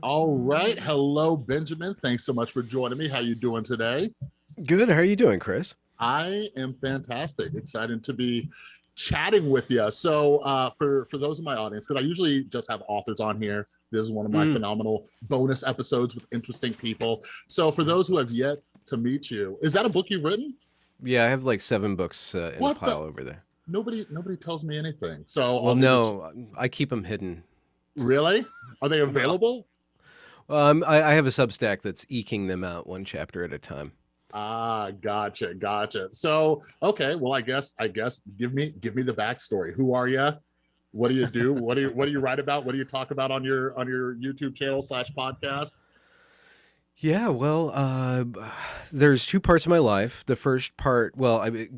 All right. Hello, Benjamin. Thanks so much for joining me. How you doing today? Good. How are you doing, Chris? I am fantastic. Excited to be chatting with you. So uh, for, for those in my audience, because I usually just have authors on here, this is one of my mm. phenomenal bonus episodes with interesting people. So for those who have yet to meet you, is that a book you've written? Yeah, I have like seven books uh, in what a pile the? over there. Nobody, nobody tells me anything. So well, no, I keep them hidden. Really? Are they available? Um, I, I have a Substack that's eking them out one chapter at a time. Ah, gotcha, gotcha. So, okay, well, I guess, I guess, give me, give me the backstory. Who are you? What do you do? what do you, what do you write about? What do you talk about on your, on your YouTube channel slash podcast? Yeah, well, uh, there's two parts of my life. The first part, well, I,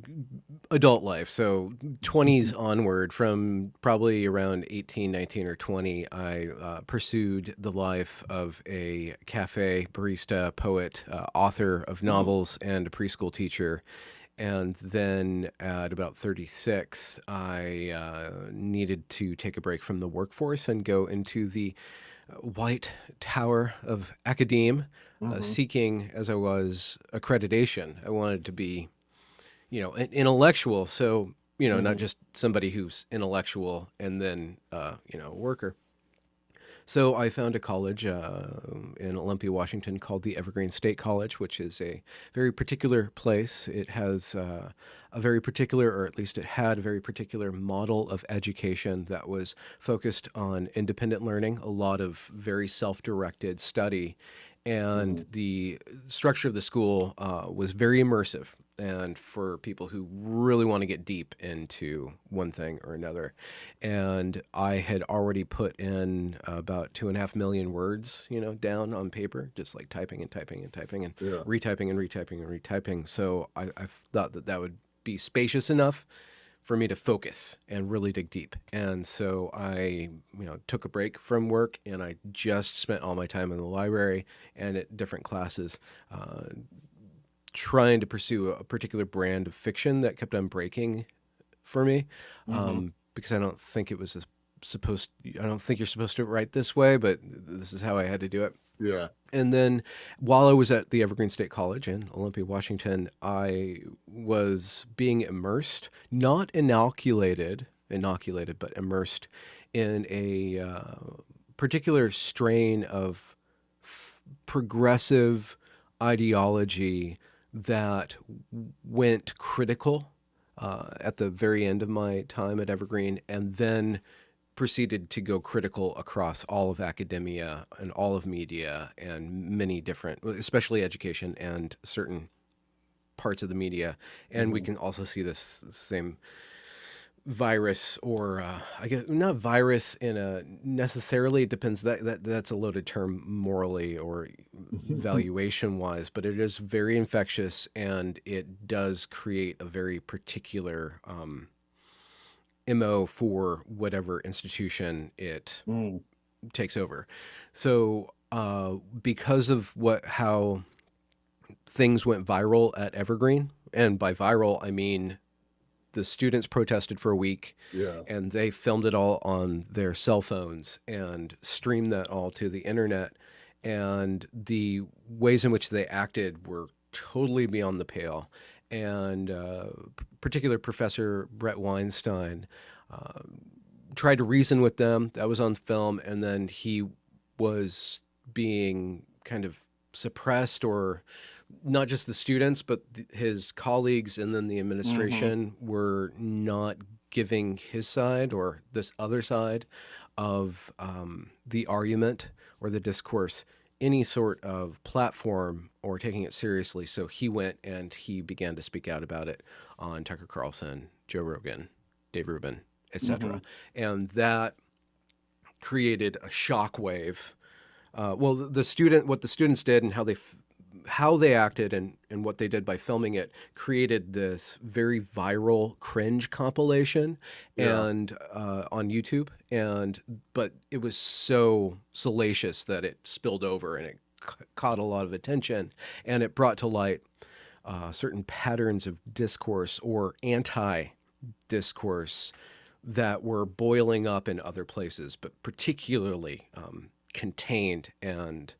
adult life. So 20s mm-hmm. onward, from probably around 18, 19, or 20, I uh, pursued the life of a cafe barista, poet, uh, author of mm-hmm. novels, and a preschool teacher. And then at about 36, I uh, needed to take a break from the workforce and go into the uh, white tower of academe mm -hmm. seeking as I was accreditation. I wanted to be, you know, an intellectual. So, you know, mm -hmm. not mm-hmm. just somebody who's intellectual and then, uh, you know, worker. So I found a college uh, in Olympia, Washington called the Evergreen State College, which is a very particular place. It has uh, a very particular, or at least it had a very particular model of education that was focused on independent learning, a lot of very self-directed study, and mm-hmm. the structure of the school uh, was very immersive and for people who really want to get deep into one thing or another. And I had already put in about two and a half million words, you know, down on paper, just like typing and typing and typing and yeah. retyping and retyping and retyping. So I, I thought that that would be spacious enough for me to focus and really dig deep. And so I, you know, took a break from work and I just spent all my time in the library and at different classes, uh, trying to pursue a particular brand of fiction that kept on breaking for me. Mm -hmm. um, because I don't think it was supposed, I don't think you're supposed to write this way, but this is how I had to do it. Yeah. And then while I was at the Evergreen State College in Olympia, Washington, I was being immersed, not inoculated, inoculated, but immersed in a uh, particular strain of progressive ideology that went critical uh, at the very end of my time at Evergreen and then proceeded to go critical across all of academia and all of media and many different, especially education and certain parts of the media. And mm -hmm. we mm-hmm. can also see this same virus or uh, I guess not virus in a necessarily it depends that, that that's a loaded term morally or valuation wise but it is very infectious and it does create a very particular um, MO for whatever institution it mm. takes over. So uh, because of what how things went viral at Evergreen, and by viral I mean the students protested for a week yeah. and they filmed it all on their cell phones and streamed that all to the internet and the ways in which they acted were totally beyond the pale and uh, particular Professor Bret Weinstein uh, tried to reason with them. That was on film, and then he was being kind of suppressed or not just the students, but th his colleagues and then the administration mm -hmm. were not giving his side or this other side of um, the argument or the discourse any sort of platform or taking it seriously. So he went and he began to speak out about it on Tucker Carlson, Joe Rogan, Dave Rubin, etc. Mm -hmm. And that created a shockwave. Uh, well, the student, what the students did and how they how they acted and, and what they did by filming it created this very viral cringe compilation yeah. and uh, on YouTube and but it was so salacious that it spilled over and it caught a lot of attention and it brought to light uh, certain patterns of discourse or anti discourse that were boiling up in other places but particularly um, contained and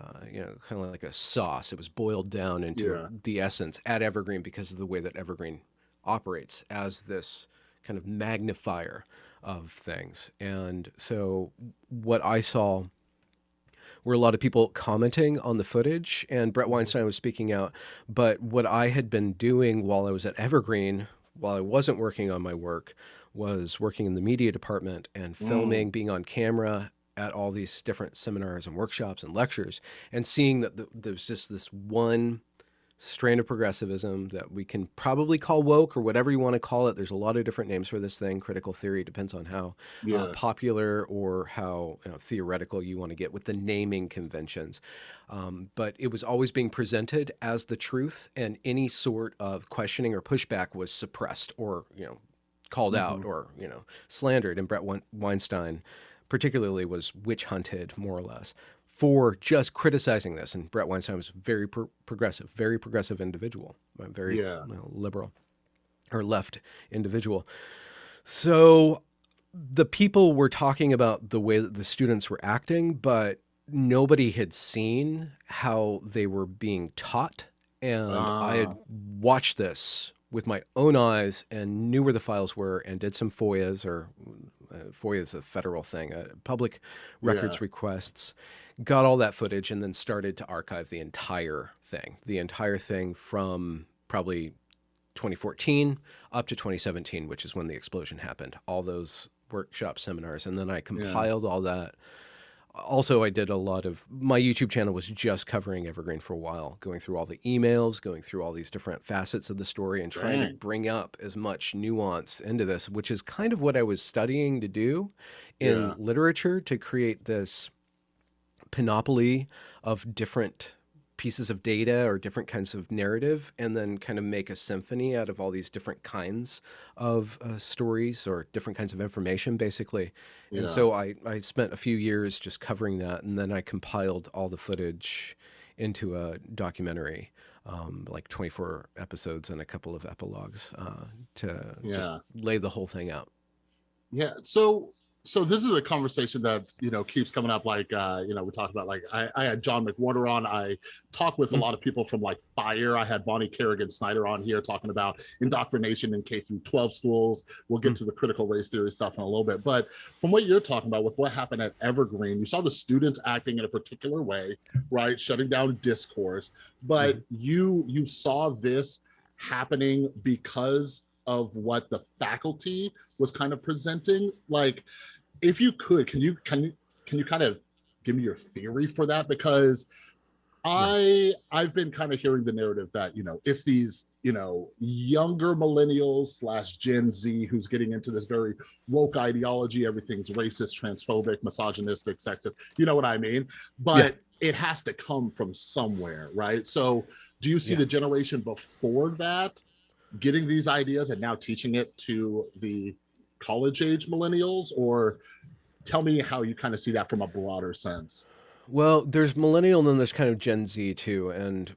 uh, you know, kind of like a sauce. It was boiled down into Yeah. the essence at Evergreen because of the way that Evergreen operates as this kind of magnifier of things. And so, what I saw were a lot of people commenting on the footage, and Bret Weinstein was speaking out. But what I had been doing while I was at Evergreen, while I wasn't working on my work, was working in the media department and filming, being on camera at all these different seminars and workshops and lectures, and seeing that the, there's just this one strand of progressivism that we can probably call woke or whatever you want to call it. There's a lot of different names for this thing. Critical theory depends on how Yeah. uh, popular or how you know, theoretical you want to get with the naming conventions. Um, but it was always being presented as the truth, and any sort of questioning or pushback was suppressed or you know called out or you know slandered. And Bret Weinstein, particularly, was witch hunted more or less for just criticizing this. And Bret Weinstein was very pro- progressive, very progressive individual, very Yeah. you know, liberal or left individual. So the people were talking about the way that the students were acting, but nobody had seen how they were being taught. And I had Ah. watched this with my own eyes and knew where the files were and did some FOIAs or uh, FOIA is a federal thing, uh, public records Yeah. requests, got all that footage and then started to archive the entire thing, the entire thing from probably 2014 up to 2017, which is when the explosion happened. All those workshop seminars, and then I compiled all that. Also, I did a lot of my YouTube channel was just covering Evergreen for a while, going through all the emails, going through all these different facets of the story, and trying to bring up as much nuance into this, which is kind of what I was studying to do in Yeah. literature to create this panoply of different pieces of data or different kinds of narrative and then kind of make a symphony out of all these different kinds of uh, stories or different kinds of information basically Yeah. and so I, I spent a few years just covering that and then i compiled all the footage into a documentary um, like 24 episodes and a couple of epilogues uh, to just lay the whole thing out Yeah. So so this is a conversation that you know keeps coming up. Like uh, you know, we talked about like I, I had John McWhorter on. I talked with a Mm. lot of people from like Fire. I had Bonnie Kerrigan Snyder on here talking about indoctrination in K through 12 schools. We'll get Mm. to the critical race theory stuff in a little bit. But from what you're talking about with what happened at Evergreen, you saw the students acting in a particular way, right? Shutting down discourse. But Mm-hmm. you you saw this happening because of what the faculty was kind of presenting. Like if you could can you can you can you kind of give me your theory for that? Because i i've been kind of hearing the narrative that you know it's these you know younger millennials slash gen z who's getting into this very woke ideology everything's racist transphobic misogynistic sexist you know what i mean? But it has to come from somewhere right? So do you see Yeah. the generation before that getting these ideas and now teaching it to the college age millennials or tell me how you kind of see that from a broader sense Well, there's millennial and then there's kind of Gen Z too, and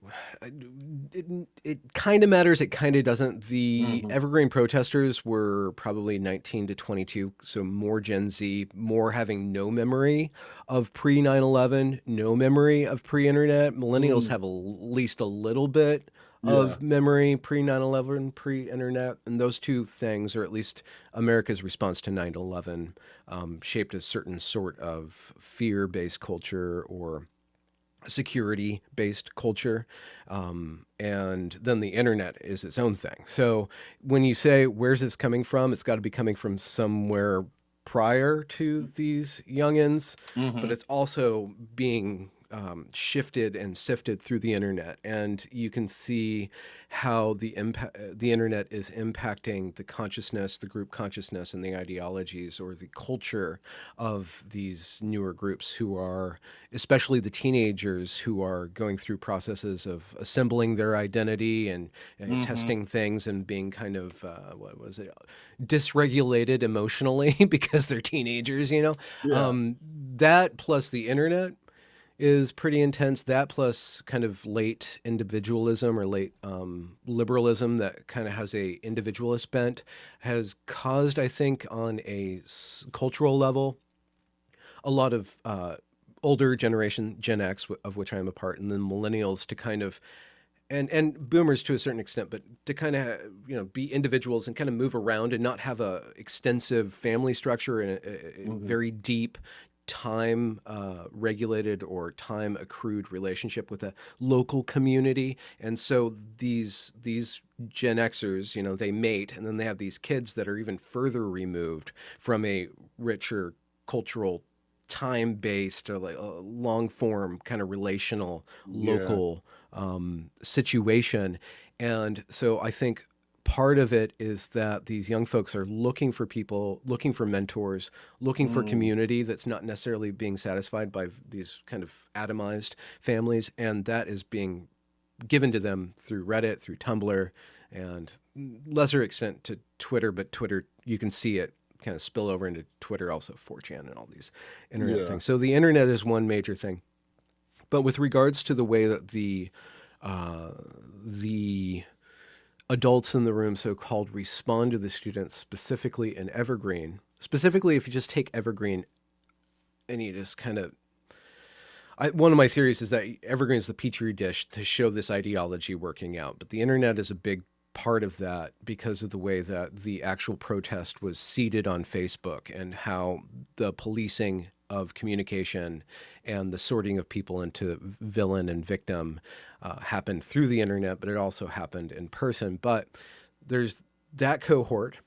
it, it kind of matters. It kind of doesn't. The Mhm. Evergreen protesters were probably 19 to 22, so more Gen Z, more having no memory of pre 9 11, no memory of pre internet. Millennials Mm. have at least a little bit of memory pre 9 11, pre internet, and those two things, or at least America's response to 9 11, um, shaped a certain sort of fear based culture or security based culture. Um, and then the internet is its own thing. So when you say, where's this coming from? It's got to be coming from somewhere prior to these youngins, but it's also being um, shifted and sifted through the internet, and you can see how the impact the internet is impacting the consciousness, the group consciousness, and the ideologies or the culture of these newer groups who are, especially the teenagers who are going through processes of assembling their identity and, and Mhm. testing things and being kind of uh, what was it dysregulated emotionally because they're teenagers, you know. Yeah. Um, that plus the internet is pretty intense. That plus kind of late individualism or late um, liberalism that kind of has a individualist bent has caused, I think, on a s- cultural level, a lot of uh, older generation, Gen X, of which I am a part, and then millennials to kind of and and boomers to a certain extent, but to kind of you know be individuals and kind of move around and not have a extensive family structure and a, a mm-hmm. very deep time uh, regulated or time accrued relationship with a local community and so these these gen xers you know they mate and then they have these kids that are even further removed from a richer cultural time based or like a long form kind of relational local yeah. um, situation. And so I think part of it is that these young folks are looking for people, looking for mentors, looking mm. for community that's not necessarily being satisfied by these kind of atomized families. And that is being given to them through Reddit, through Tumblr, and lesser extent to Twitter, but Twitter, you can see it kind of spill over into Twitter, also 4chan and all these internet yeah. things. So the internet is one major thing. But with regards to the way that the uh, the adults in the room, so-called, respond to the students, specifically in Evergreen, specifically if you just take Evergreen and you just kind of I, one of my theories is that Evergreen is the petri dish to show this ideology working out, but the internet is a big part of that because of the way that the actual protest was seeded on Facebook and how the policing of communication and the sorting of people into villain and victim uh, happened through the internet, but it also happened in person. But there's that cohort,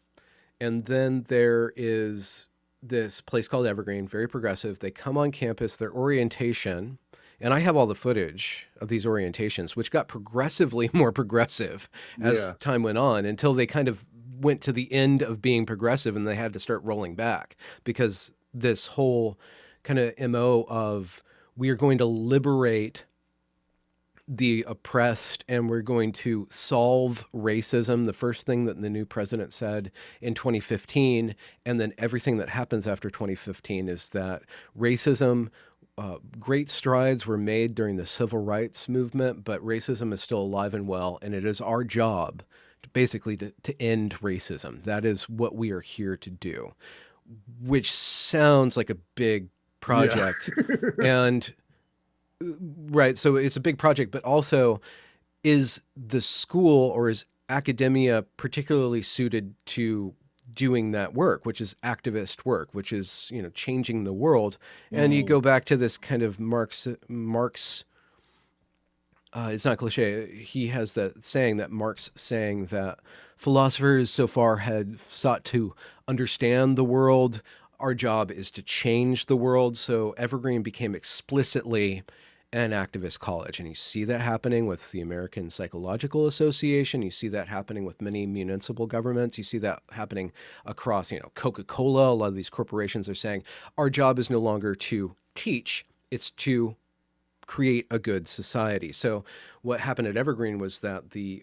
and then there is this place called Evergreen, very progressive. They come on campus, their orientation and I have all the footage of these orientations, which got progressively more progressive as yeah. time went on until they kind of went to the end of being progressive and they had to start rolling back because this whole kind of MO of we are going to liberate the oppressed and we're going to solve racism. The first thing that the new president said in 2015, and then everything that happens after 2015 is that racism uh, great strides were made during the civil rights movement, but racism is still alive and well, and it is our job to basically to, to end racism. That is what we are here to do, which sounds like a big project. Yeah. and right, so it's a big project, but also is the school or is academia particularly suited to doing that work, which is activist work, which is you know changing the world. And you go back to this kind of Marx Marx. Uh, it's not cliche. He has that saying that Marx saying that philosophers so far had sought to understand the world. Our job is to change the world. So Evergreen became explicitly an activist college. And you see that happening with the American Psychological Association. You see that happening with many municipal governments. You see that happening across, you know, Coca-Cola. A lot of these corporations are saying our job is no longer to teach, it's to create a good society. So what happened at Evergreen was that the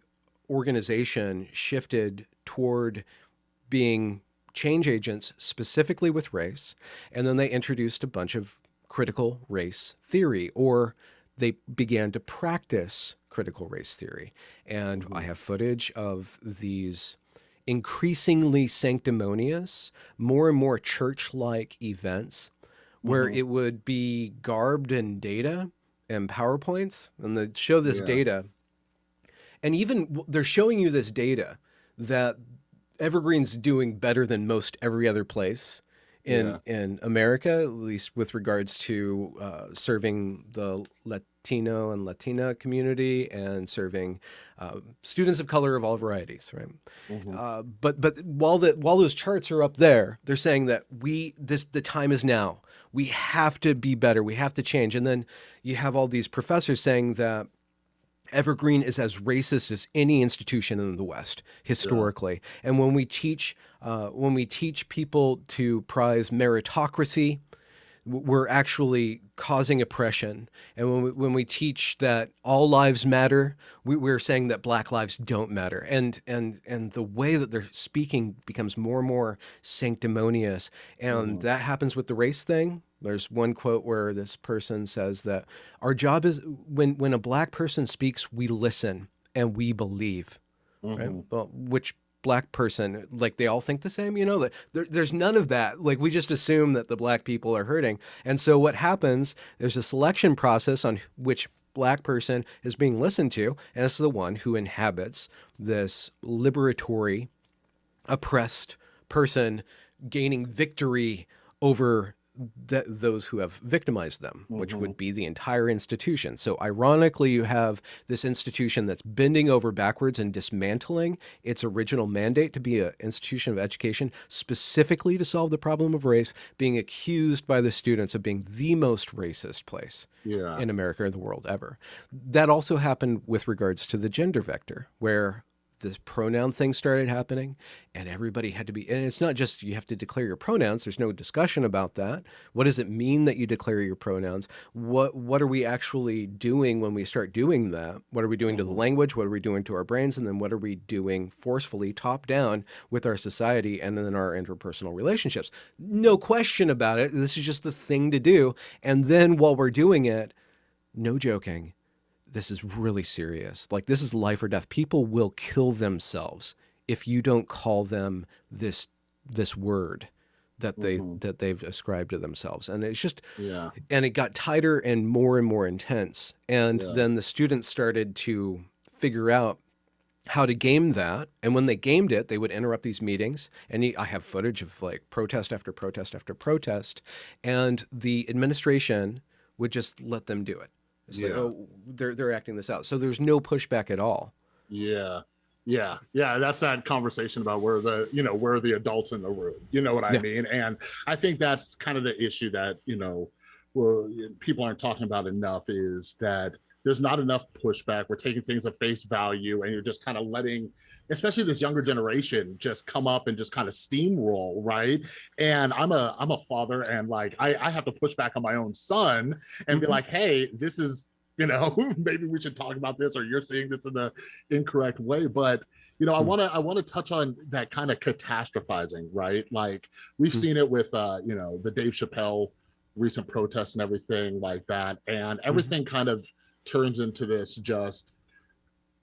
organization shifted toward being change agents specifically with race. And then they introduced a bunch of critical race theory, or they began to practice critical race theory. And mm-hmm. I have footage of these increasingly sanctimonious, more and more church like events where mm-hmm. it would be garbed in data and PowerPoints, and they show this yeah. data. And even they're showing you this data that Evergreen's doing better than most every other place in yeah. in America, at least with regards to uh, serving the Latino and Latina community and serving uh, students of color of all varieties, right? Mm -hmm. uh, but but while the while those charts are up there, they're saying that we this the time is now. We have to be better. We have to change. And then you have all these professors saying that Evergreen is as racist as any institution in the West historically. Yeah. And when we teach uh, when we teach people to prize meritocracy, we're actually causing oppression. And when we, when we teach that all lives matter, we, we're saying that black lives don't matter. And, and, and the way that they're speaking becomes more and more sanctimonious. And mm. that happens with the race thing. There's one quote where this person says that our job is when, when a black person speaks, we listen and we believe, mm -hmm. right? Mm-hmm. Well, which black person like they all think the same you know? That there, there's none of that. Like we just assume that the black people are hurting. And so what happens there's a selection process on which black person is being listened to and it's the one who inhabits this liberatory oppressed person gaining victory over th- those who have victimized them, which would mm-hmm. be the entire institution. So, ironically, you have this institution that's bending over backwards and dismantling its original mandate to be an institution of education specifically to solve the problem of race, being accused by the students of being the most racist place Yeah. in America or the world ever. That also happened with regards to the gender vector, where this pronoun thing started happening and everybody had to be and it's not just you have to declare your pronouns there's no discussion about that. What does it mean that you declare your pronouns? What what are we actually doing when we start doing that? What are we doing to the mm-hmm. language? What are we doing to our brains? And then what are we doing forcefully top down with our society and then our interpersonal relationships? No question about it. This is just the thing to do. And then while we're doing it no joking this is really serious. Like this is life or death. People will kill themselves if you don't call them this this word that they mm-hmm. that they've ascribed to themselves. And it's just Yeah. and it got tighter and more and more intense. And Yeah. then the students started to figure out how to game that. And when they gamed it, they would interrupt these meetings. And I have footage of like protest after protest after protest. And the administration would just let them do it. It's like, Yeah. oh, they're, they're acting this out. So there's no pushback at all. Yeah. Yeah. Yeah. That's that conversation about where the, you know, where the adults in the room. You know what I Yeah. mean? And I think that's kind of the issue that, you know, well, people aren't talking about enough is that there's not enough pushback. We're taking things at face value and you're just kind of letting, especially this younger generation, just come up and just kind of steamroll, right? And I'm a I'm a father and like I, I have to push back on my own son and be Mhm. like, hey, this is you know maybe we should talk about this or you're seeing this in the incorrect way but you know i Hmm. want to i want to touch on that kind of catastrophizing right like we've Hmm. seen it with uh you know the dave chappelle recent protests and everything like that and Mm-hmm. everything kind of turns into this just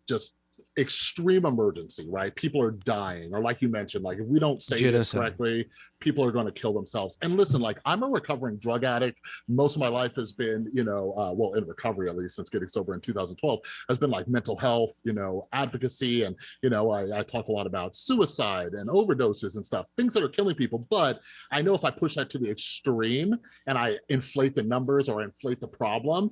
just extreme emergency right? People are dying or like you mentioned like if we don't say this correctly people are going to kill themselves. And listen like i'm a recovering drug addict. Most of my life has been you know uh, well in recovery at least since getting sober in 2012 has been like mental health you know advocacy and you know I, I talk a lot about suicide and overdoses and stuff things that are killing people. But i know if i push that to the extreme and i inflate the numbers or inflate the problem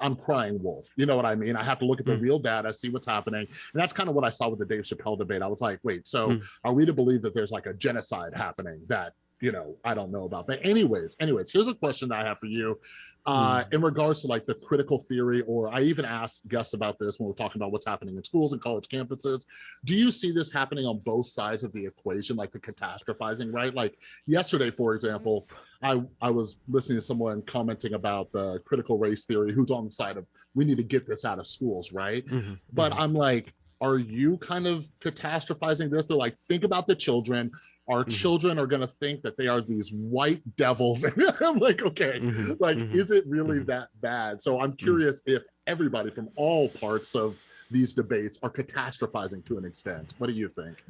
I'm crying wolf. You know what I mean? I have to look at the Mm. real data, see what's happening. And that's kind of what I saw with the Dave Chappelle debate. I was like, wait, so Mm. are we to believe that there's like a genocide happening that, you know, I don't know about? But anyways, anyways, here's a question that I have for you. Uh, in regards to like the critical theory, or I even asked Gus about this when we're talking about what's happening in schools and college campuses. Do you see this happening on both sides of the equation, like the catastrophizing, right? Like yesterday, for example, I, I was listening to someone commenting about the critical race theory, who's on the side of we need to get this out of schools, right? Mhm, But mhm. I'm like, are you kind of catastrophizing this? They're like, think about the children. Our Mhm. children are going to think that they are these white devils. I'm like, okay, Mhm, like, mhm. is it really mhm. that bad? So I'm curious if everybody from all parts of these debates are catastrophizing to an extent. What do you think?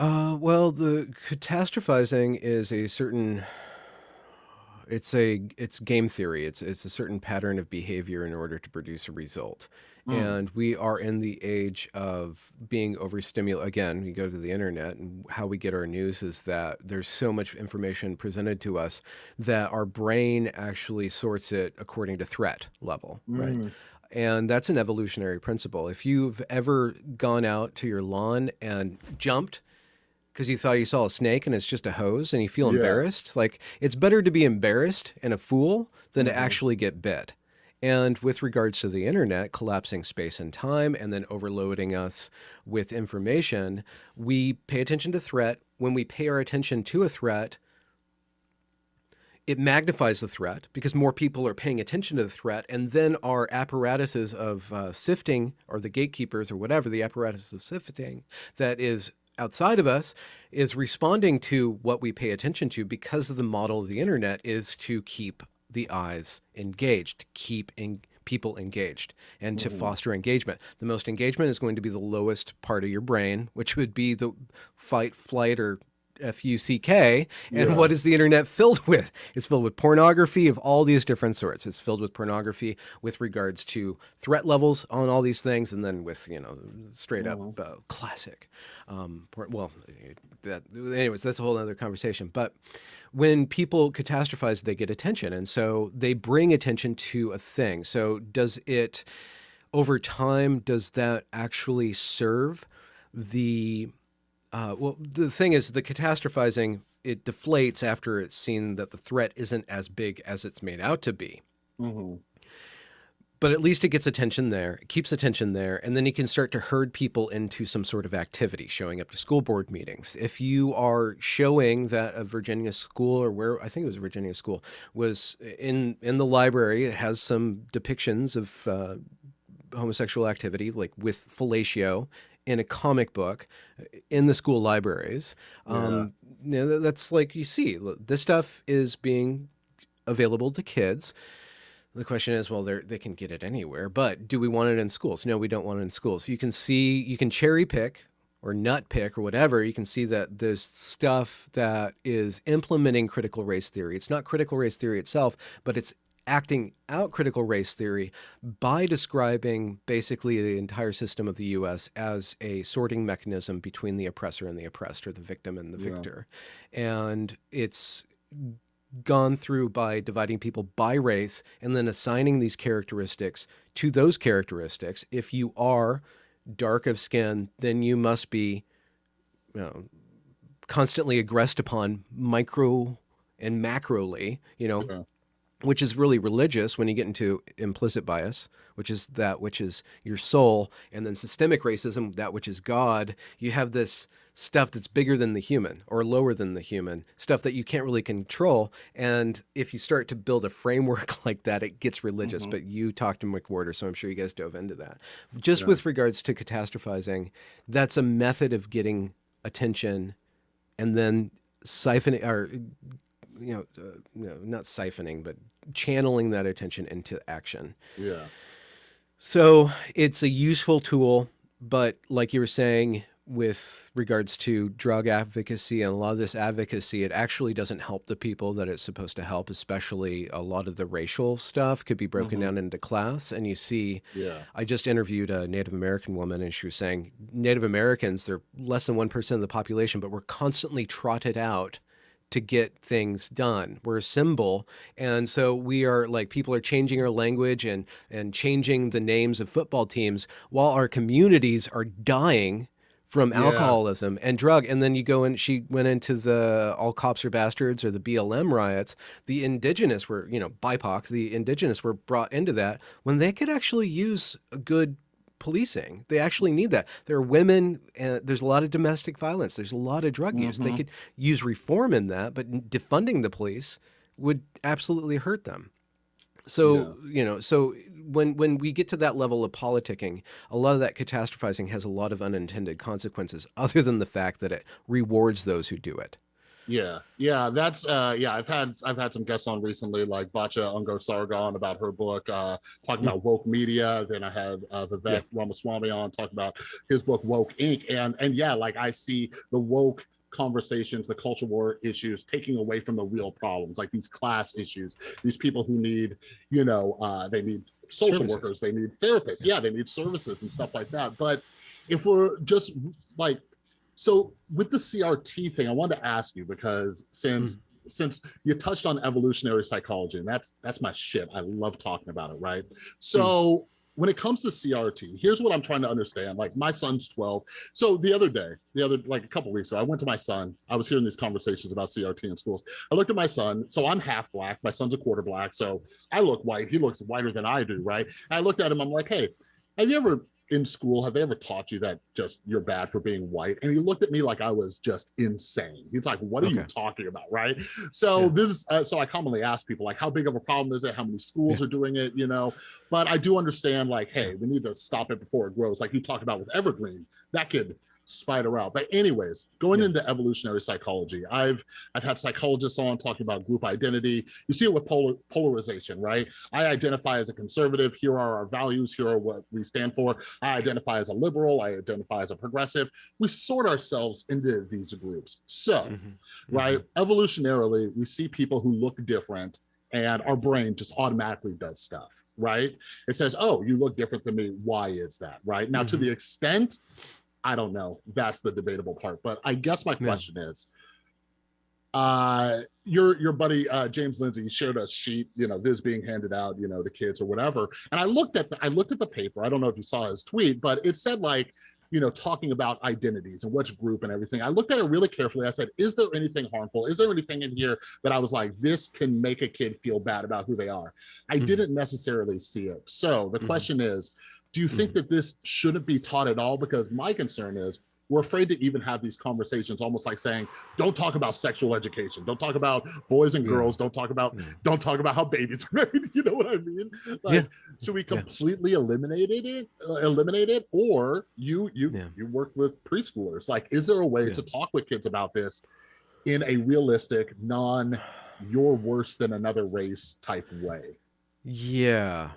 Uh, well, the catastrophizing is a certain. It's a it's game theory. It's it's a certain pattern of behavior in order to produce a result. Mm. And we are in the age of being overstimulated. Again, we go to the internet, and how we get our news is that there's so much information presented to us that our brain actually sorts it according to threat level, right? Mm. And that's an evolutionary principle. If you've ever gone out to your lawn and jumped because you thought you saw a snake and it's just a hose and you feel Yeah. embarrassed, like it's better to be embarrassed and a fool than Mhm. to actually get bit. And with regards to the internet collapsing space and time and then overloading us with information, we pay attention to threat. When we pay our attention to a threat, it magnifies the threat because more people are paying attention to the threat, and then our apparatuses of uh, sifting, or the gatekeepers, or whatever the apparatus of sifting that is outside of us, is responding to what we pay attention to because of the model of the internet is to keep the eyes engaged, keep in people engaged and to Mhm. foster engagement. The most engagement is going to be the lowest part of your brain, which would be the fight, flight, or F-U-C-K. And Yeah. what is the internet filled with? It's filled with pornography of all these different sorts. It's filled with pornography with regards to threat levels on all these things, and then with you know straight up Mhm. uh, classic. Um, well, that anyways, that's a whole other conversation. But when people catastrophize, they get attention, and so they bring attention to a thing. So does it over time? Does that actually serve the uh, well, the thing is, the catastrophizing it deflates after it's seen that the threat isn't as big as it's made out to be. Mhm. But at least it gets attention there, it keeps attention there, and then you can start to herd people into some sort of activity, showing up to school board meetings. If you are showing that a Virginia school or where I think it was a Virginia school was in in the library, it has some depictions of uh, homosexual activity, like with fellatio in a comic book uh, in the school libraries. Um, you know, that's like you see, this stuff is being available to kids. The question is, well, they they can get it anywhere, but do we want it in schools? No, we don't want it in schools. You can see, you can cherry pick or nut pick or whatever. You can see that there's stuff that is implementing critical race theory. It's not critical race theory itself, but it's acting out critical race theory by describing basically the entire system of the US as a sorting mechanism between the oppressor and the oppressed or the victim and the Yeah. victor. And it's gone through by dividing people by race and then assigning these characteristics to those characteristics. If you are dark of skin, then you must be you know, constantly aggressed upon micro and macroly, you know, Yeah. Which is really religious when you get into implicit bias, which is that which is your soul, and then systemic racism, that which is God. You have this stuff that's bigger than the human or lower than the human, stuff that you can't really control. And if you start to build a framework like that, it gets religious. Mhm. But you talked to McWhorter, so I'm sure you guys dove into that. Just Yeah. with regards to catastrophizing, that's a method of getting attention and then siphoning or you know, uh, no, not siphoning, but channeling that attention into action. Yeah. So it's a useful tool, but like you were saying, with regards to drug advocacy and a lot of this advocacy, it actually doesn't help the people that it's supposed to help, especially a lot of the racial stuff could be broken Mhm. down into class. And you see, Yeah. I just interviewed a Native American woman, and she was saying Native Americans, they're less than 1% of the population, but we're constantly trotted out to get things done. We're a symbol. And so we are like people are changing our language and and changing the names of football teams while our communities are dying from Yeah. alcoholism and drug. And then you go and she went into the all cops are bastards or the BLM riots. The indigenous were, you know, BIPOC, the indigenous were brought into that when they could actually use a good policing. They actually need that. There are women, and there's a lot of domestic violence. There's a lot of drug use. They Mhm. could use reform in that, but defunding the police would absolutely hurt them. So you know, so when when we get to that level of politicking, a lot of that catastrophizing has a lot of unintended consequences, other than the fact that it rewards those who do it. Yeah, yeah, that's uh yeah, I've had I've had some guests on recently, like Batya Ungar-Sargon about her book, uh talking about woke media. Then I had uh Vivek Ramaswamy on talk about his book Woke Inc. And and yeah, like I see the woke conversations, the culture war issues taking away from the real problems, like these class issues, these people who need, you know, uh they need social Services. workers, they need therapists, yeah, they need services and stuff like that. But if we're just like so with the CRT thing, I wanted to ask you because since mm-hmm. since you touched on evolutionary psychology, and that's that's my shit. I love talking about it, right? So mm-hmm. when it comes to CRT, here's what I'm trying to understand. Like my son's 12. So the other day, the other like a couple weeks ago, I went to my son. I was hearing these conversations about CRT in schools. I looked at my son. So I'm half black. My son's a quarter black. So I look white. He looks whiter than I do, right? And I looked at him. I'm like, hey, have you ever in school have they ever taught you that just you're bad for being white? And he looked at me like i was just insane. He's like what are you talking about? Right? So Yeah. this is uh, so i commonly ask people like how big of a problem is it? How many schools are doing it? You know? But i do understand like hey we need to stop it before it grows. Like you talked about with evergreen that could spider out. But anyways, going Yeah. into evolutionary psychology, I've I've had psychologists on talking about group identity. You see it with polar, polarization, right? I identify as a conservative. Here are our values. Here are what we stand for. I identify as a liberal. I identify as a progressive. We sort ourselves into these groups. So, Mhm. right, evolutionarily, we see people who look different, and our brain just automatically does stuff. Right? It says, "Oh, you look different than me. Why is that?" Right? Now, to Mhm. the extent I don't know. That's the debatable part. But I guess my Yeah. question is, uh, your your buddy uh, James Lindsay showed us sheet, you know, this being handed out, you know, to kids or whatever. And I looked at the I looked at the paper. I don't know if you saw his tweet, but it said like, you know, talking about identities and which group and everything. I looked at it really carefully. I said, is there anything harmful? Is there anything in here that I was like, this can make a kid feel bad about who they are? I Mhm. didn't necessarily see it. So the Mhm. question is, do you think that this shouldn't be taught at all? Because my concern is we're afraid to even have these conversations, almost like saying, don't talk about sexual education, don't talk about boys and girls, don't talk about don't talk about how babies are made. You know what I mean? Like, Yeah. should we Yeah. completely eliminate it, uh, eliminate it, or you you Yeah. you work with preschoolers? Like, is there a way Yeah. to talk with kids about this in a realistic, non "you're worse than another race" type way? Yeah.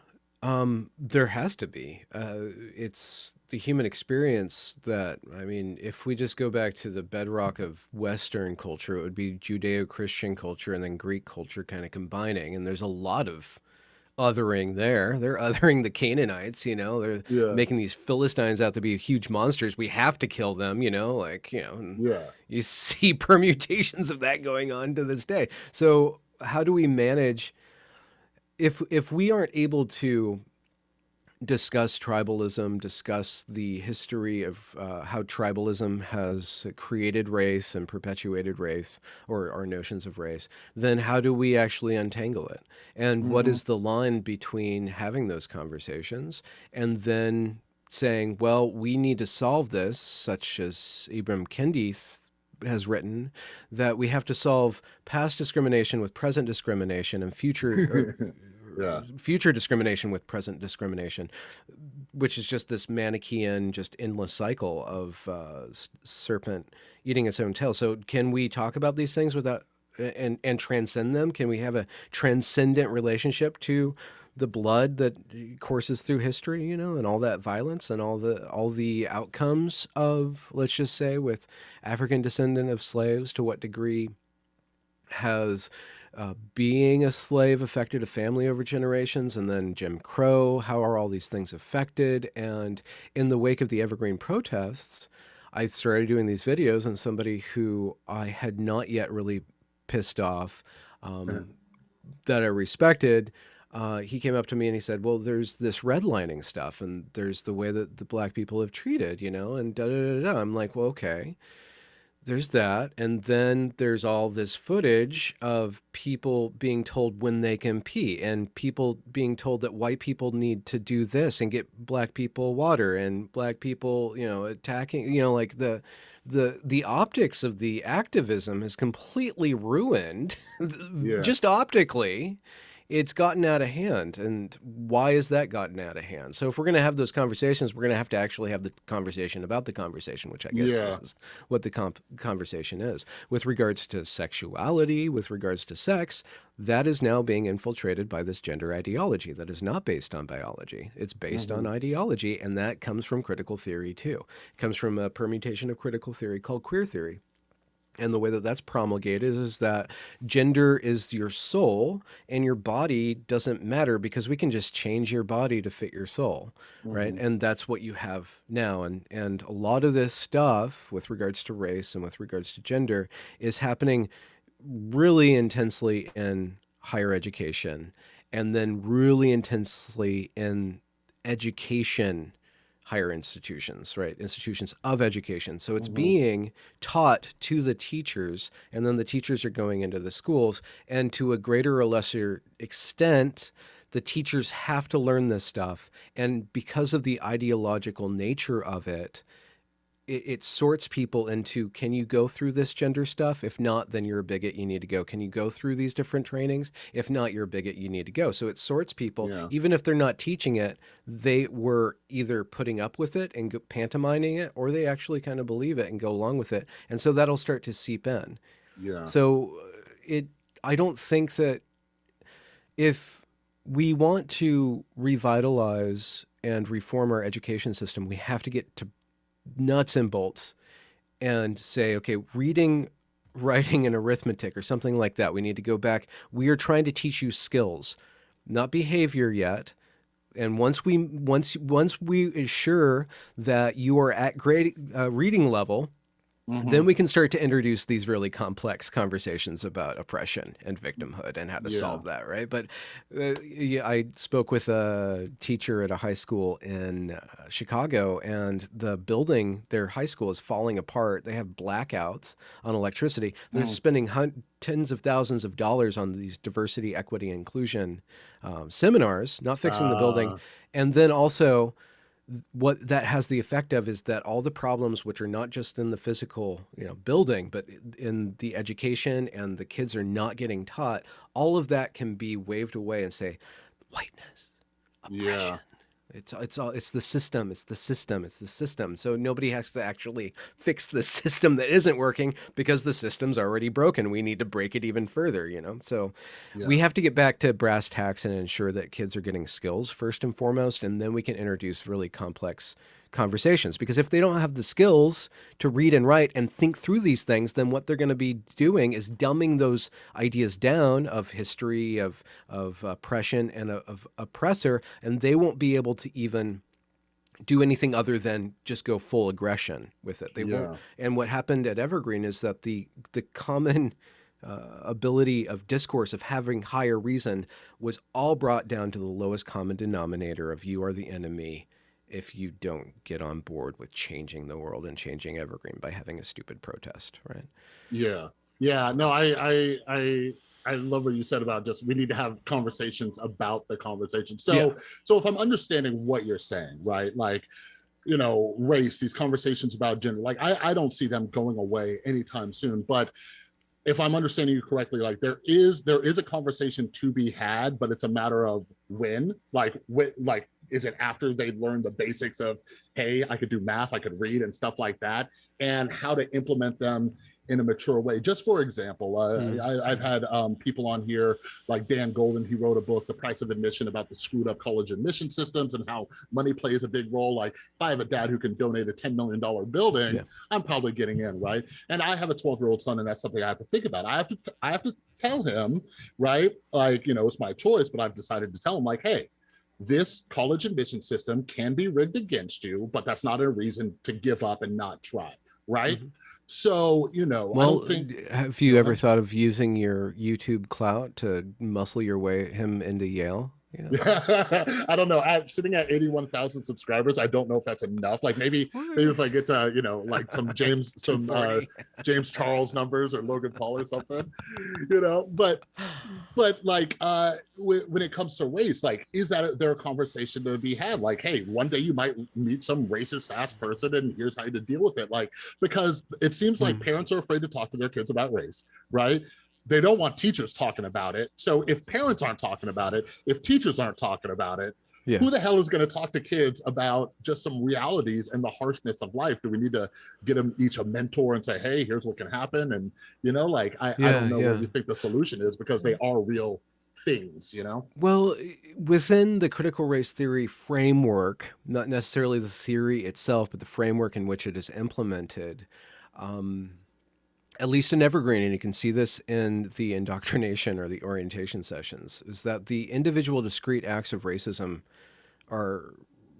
Um, there has to be. Uh, it's the human experience that, I mean, if we just go back to the bedrock of Western culture, it would be Judeo-Christian culture and then Greek culture kind of combining. And there's a lot of othering there. They're othering the Canaanites, you know, they're Yeah, making these Philistines out to be huge monsters. We have to kill them, you know, like, you know, yeah, you see permutations of that going on to this day. So how do we manage if if we aren't able to discuss tribalism, discuss the history of uh, how tribalism has created race and perpetuated race or our notions of race, then how do we actually untangle it? And what Mhm. is the line between having those conversations and then saying, well, we need to solve this, such as Ibram Kendi has written, that we have to solve past discrimination with present discrimination and future or, Yeah. future discrimination with present discrimination, which is just this Manichaean, just endless cycle of uh, serpent eating its own tail. So, can we talk about these things without and and transcend them? Can we have a transcendent relationship to the blood that courses through history, you know, and all that violence and all the all the outcomes of, let's just say, with African descendant of slaves, to what degree has uh, being a slave affected a family over generations and then Jim Crow? How are all these things affected? And in the wake of the Evergreen protests, I started doing these videos, and somebody who I had not yet really pissed off, um, that I respected, uh, he came up to me and he said, "Well, there's this redlining stuff, and there's the way that the black people have treated, you know, and da da da da." I'm like, "Well, okay." There's that, and then there's all this footage of people being told when they can pee, and people being told that white people need to do this and get black people water, and black people, you know, attacking, you know, like the the the optics of the activism is completely ruined, Yeah. just optically. It's gotten out of hand, and why is that gotten out of hand? So if we're going to have those conversations, we're going to have to actually have the conversation about the conversation, which I guess Yeah. this is what the comp- conversation is. With regards to sexuality, with regards to sex, that is now being infiltrated by this gender ideology that is not based on biology. It's based on mm-hmm. ideology, and that comes from critical theory too. It comes from a permutation of critical theory called queer theory. And the way that that's promulgated is that gender is your soul and your body doesn't matter because we can just change your body to fit your soul, right? Mm-hmm. And that's what you have now. And and a lot of this stuff with regards to race and with regards to gender is happening really intensely in higher education and then really intensely in education higher institutions, right? Institutions of education. So it's mm-hmm. being taught to the teachers, and then the teachers are going into the schools. And to a greater or lesser extent, the teachers have to learn this stuff. And because of the ideological nature of it, it, it sorts people into can you go through this gender stuff? If not, then you're a bigot. You need to go. Can you go through these different trainings? If not, you're a bigot. You need to go. So it sorts people, Yeah. even if they're not teaching it. They were either putting up with it and pantomiming it, or they actually kind of believe it and go along with it. And so that'll start to seep in. Yeah. So uh, it, I don't think that if we want to revitalize and reform our education system, we have to get to nuts and bolts and say, okay, reading, writing, and arithmetic or something like that. We need to go back. We are trying to teach you skills, not behavior yet. And once we once once we ensure that you are at grade uh, reading level, Then we can start to introduce these really complex conversations about oppression and victimhood and how to Yeah. solve that, right? But uh, yeah, I spoke with a teacher at a high school in uh, Chicago, and the building, their high school, is falling apart. They have blackouts on electricity. They're Mm. spending tens of thousands of dollars on these diversity, equity, inclusion um, seminars, not fixing the building, Ah. and then also what that has the effect of is that all the problems which are not just in the physical you know building but in the education and the kids are not getting taught all of that can be waved away and say whiteness oppression it's it's all it's the system it's the system it's the system. So nobody has to actually fix the system that isn't working because the system's already broken. We need to break it even further you know? So we have to get back to brass tacks and ensure that kids are getting skills first and foremost and then we can introduce really complex conversations because if they don't have the skills to read and write and think through these things then what they're going to be doing is dumbing those ideas down of history of of oppression and of, of oppressor and they won't be able to even do anything other than just go full aggression with it. They Yeah. won't. And what happened at Evergreen is that the the common uh, ability of discourse of having higher reason was all brought down to the lowest common denominator of you are the enemy if you don't get on board with changing the world and changing Evergreen by having a stupid protest, right? Yeah. Yeah. No, I I I I love what you said about just we need to have conversations about the conversation. So Yeah. so if I'm understanding what you're saying, right? Like you know, race, these conversations about gender, like I, I don't see them going away anytime soon. But if I'm understanding you correctly, like there is there is a conversation to be had, but it's a matter of when. Like when, like is it after they learn the basics of hey, I could do math, I could read, and stuff like that, and how to implement them in a mature way. Just for example, uh, Mm. I, I've had um, people on here like Dan Golden. He wrote a book, The Price of Admission, about the screwed up college admission systems and how money plays a big role. Like if I have a dad who can donate a $10 million building, Yeah. I'm probably getting in, right? And I have a 12 year old son, and that's something I have to think about. I have to, I have to tell him, right? Like, you know, it's my choice, but I've decided to tell him, like, hey, this college admission system can be rigged against you, but that's not a reason to give up and not try, right? Mhm. So, you know, I Well, don't think have you Go ever thought of using your YouTube clout to muscle your way him into Yale? You know? I don't know. I'm sitting at 81,000 subscribers. I don't know if that's enough. Like maybe, maybe if I get to, you know, like some James, some uh, James Charles numbers or Logan Paul or something, you know, but, but like, uh, when, when it comes to race, like, is that there a conversation to be had? Like, hey, one day you might meet some racist ass person and here's how to deal with it. Like, because it seems like Hmm. parents are afraid to talk to their kids about race, right? They don't want teachers talking about it. So if parents aren't talking about it, if teachers aren't talking about it, Yeah. who the hell is going to talk to kids about just some realities and the harshness of life? Do we need to get them each a mentor and say, hey, here's what can happen? And, you know, like, I, I don't know yeah. what you think the solution is because they are real things, you know? Well, within the critical race theory framework, not necessarily the theory itself, but the framework in which it is implemented, um, at least in Evergreen, and you can see this in the indoctrination or the orientation sessions, is that the individual discrete acts of racism are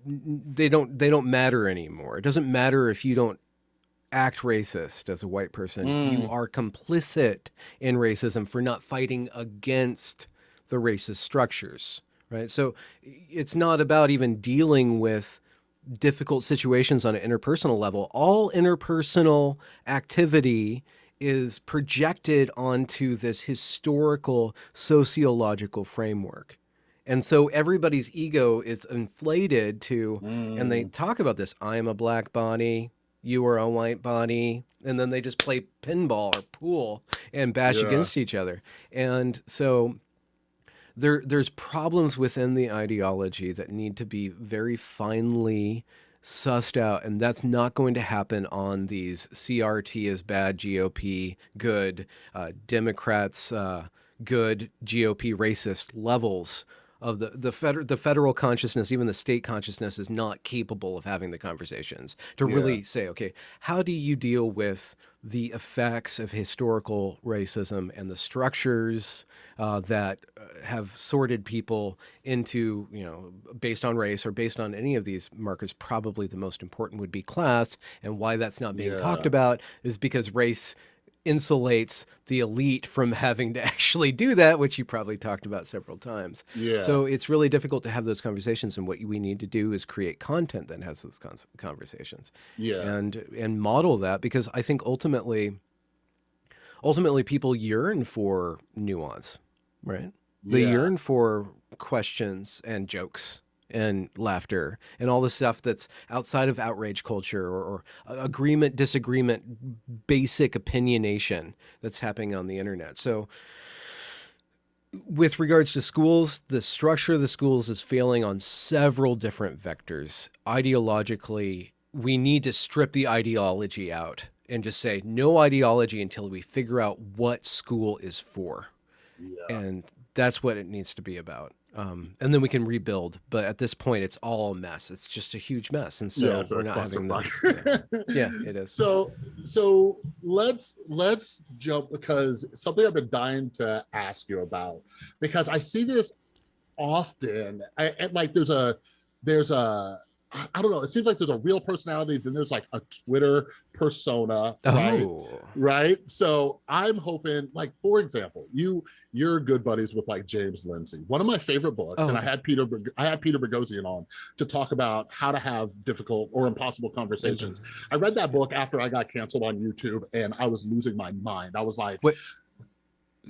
they don't they don't matter anymore. It doesn't matter if you don't act racist as a white person. You Mm. are complicit in racism for not fighting against the racist structures, right? So it's not about even dealing with difficult situations on an interpersonal level. All interpersonal activity is projected onto this historical sociological framework. And so everybody's ego is inflated to and they hmm. talk about this I am a black body, you are a white body, and then they just play pinball or pool and bash Yeah. against each other. And so there there's problems within the ideology that need to be very finely sussed out and that's not going to happen on these. CRT is bad GOP good uh, Democrats uh, good GOP racist levels of the the, feder- the federal consciousness even the state consciousness is not capable of having the conversations to really say okay how do you deal with the effects of historical racism and the structures uh, that uh, have sorted people into, you know, based on race or based on any of these markers. Probably the most important would be class, and why that's not being talked about is because race insulates the elite from having to actually do that, which you probably talked about several times. Yeah. So it's really difficult to have those conversations, and what we need to do is create content that has those conversations yeah. and and model that because I think ultimately ultimately people yearn for nuance, right? They Yeah. yearn for questions and jokes and laughter and all the stuff that's outside of outrage culture or, or uh, agreement, disagreement, basic opinionation that's happening on the internet. So with regards to schools, the structure of the schools is failing on several different vectors. Ideologically, we need to strip the ideology out and just say no ideology until we figure out what school is for. yeah. And that's what it needs to be about. Um, and then we can rebuild. But at this point, it's all a mess. It's just a huge mess. And so yeah, we're not having that. clusterfuck. Yeah, it is. so so let's let's jump because something I've been dying to ask you about because I see this often. I, and like there's a there's a I don't know. It seems like there's a real personality. Then there's like a Twitter persona, right? Oh, right so i'm hoping like for example you you're good buddies with like james lindsay one of my favorite books Oh, and i had peter i had peter boghossian on to talk about how to have difficult or impossible conversations i read that book after i got canceled on youtube and i was losing my mind i was like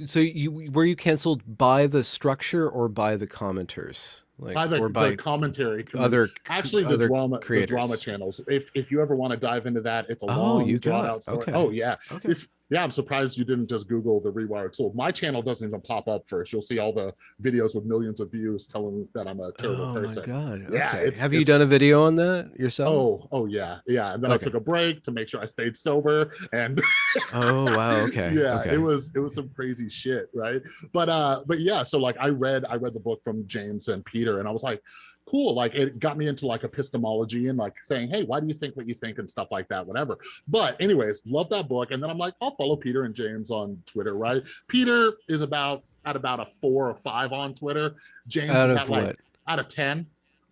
so you were you canceled by the structure or by the commenters, like by the, or by the commentary other actually the other drama creators? the drama channels if if you ever want to dive into that it's a Oh, long you got- out story okay. oh yeah Okay. if yeah i'm surprised you didn't just google the rewired soul my channel doesn't even pop up first you'll see all the videos with millions of views telling that i'm a terrible oh person my god. Yeah, okay. Have you done a video on that yourself? oh oh yeah yeah and then i took a break to make sure i stayed sober and Oh, wow. Okay. yeah Okay. it was it was some crazy shit right but uh but yeah so like i read i read the book from james and peter and i was like cool like it got me into like epistemology and like saying hey why do you think what you think and stuff like that whatever. But anyways love that book and then i'm like i'll follow peter and james on twitter right? Peter is about at about a four or five on twitter. James Out is of at like what? out of 10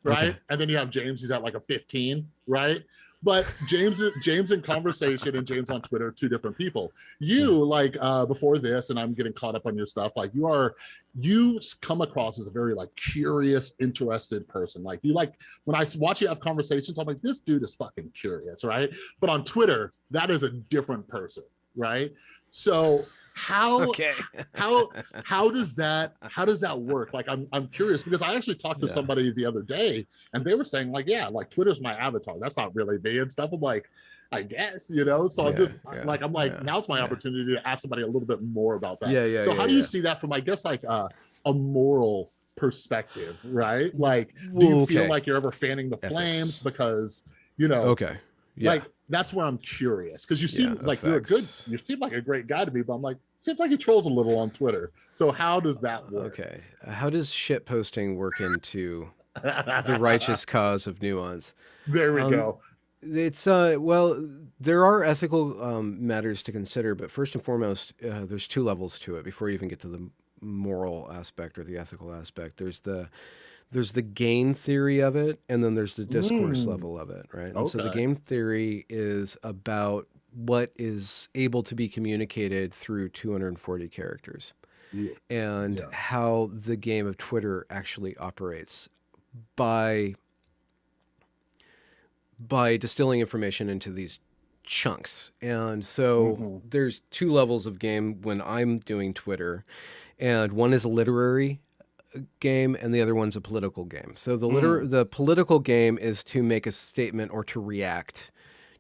right? Okay. and then you have james he's at like a 15 right but james james in conversation and james on twitter two different people. You like uh before this and i'm getting caught up on your stuff like you are you come across as a very like curious interested person. Like you like when I watch you have conversations i'm like this dude is fucking curious right? But on twitter that is a different person right? So how Okay. how how does that how does that work like i'm i'm curious because i actually talked to Yeah. somebody the other day and they were saying like yeah like twitter's my avatar that's not really me and stuff i'm like i guess you know so i'm just yeah, like i'm like yeah, now it's my yeah. opportunity to ask somebody a little bit more about that Yeah, yeah. so yeah, how do you see that from i guess like uh, a moral perspective right like do you feel like you're ever fanning the Ethics. flames because you know Okay. Yeah. like that's where I'm curious because you seem Yeah, like you're a good, you seem like a great guy to me, but I'm like, seems like he trolls a little on Twitter. So how does that work? okay. How does shit posting work into the righteous cause of nuance? there we Um, go. It's uh well, there are ethical um, matters to consider, but first and foremost, uh, there's two levels to it before you even get to the moral aspect or the ethical aspect. There's the there's the game theory of it, and then there's the discourse Mm. level of it, right? And so the game theory is about what is able to be communicated through 240 characters Yeah. and Yeah. how the game of Twitter actually operates by by distilling information into these chunks. And so Mhm. there's two levels of game when I'm doing Twitter, and one is a literary game and the other one's a political game. So the liter- the political game is to make a statement or to react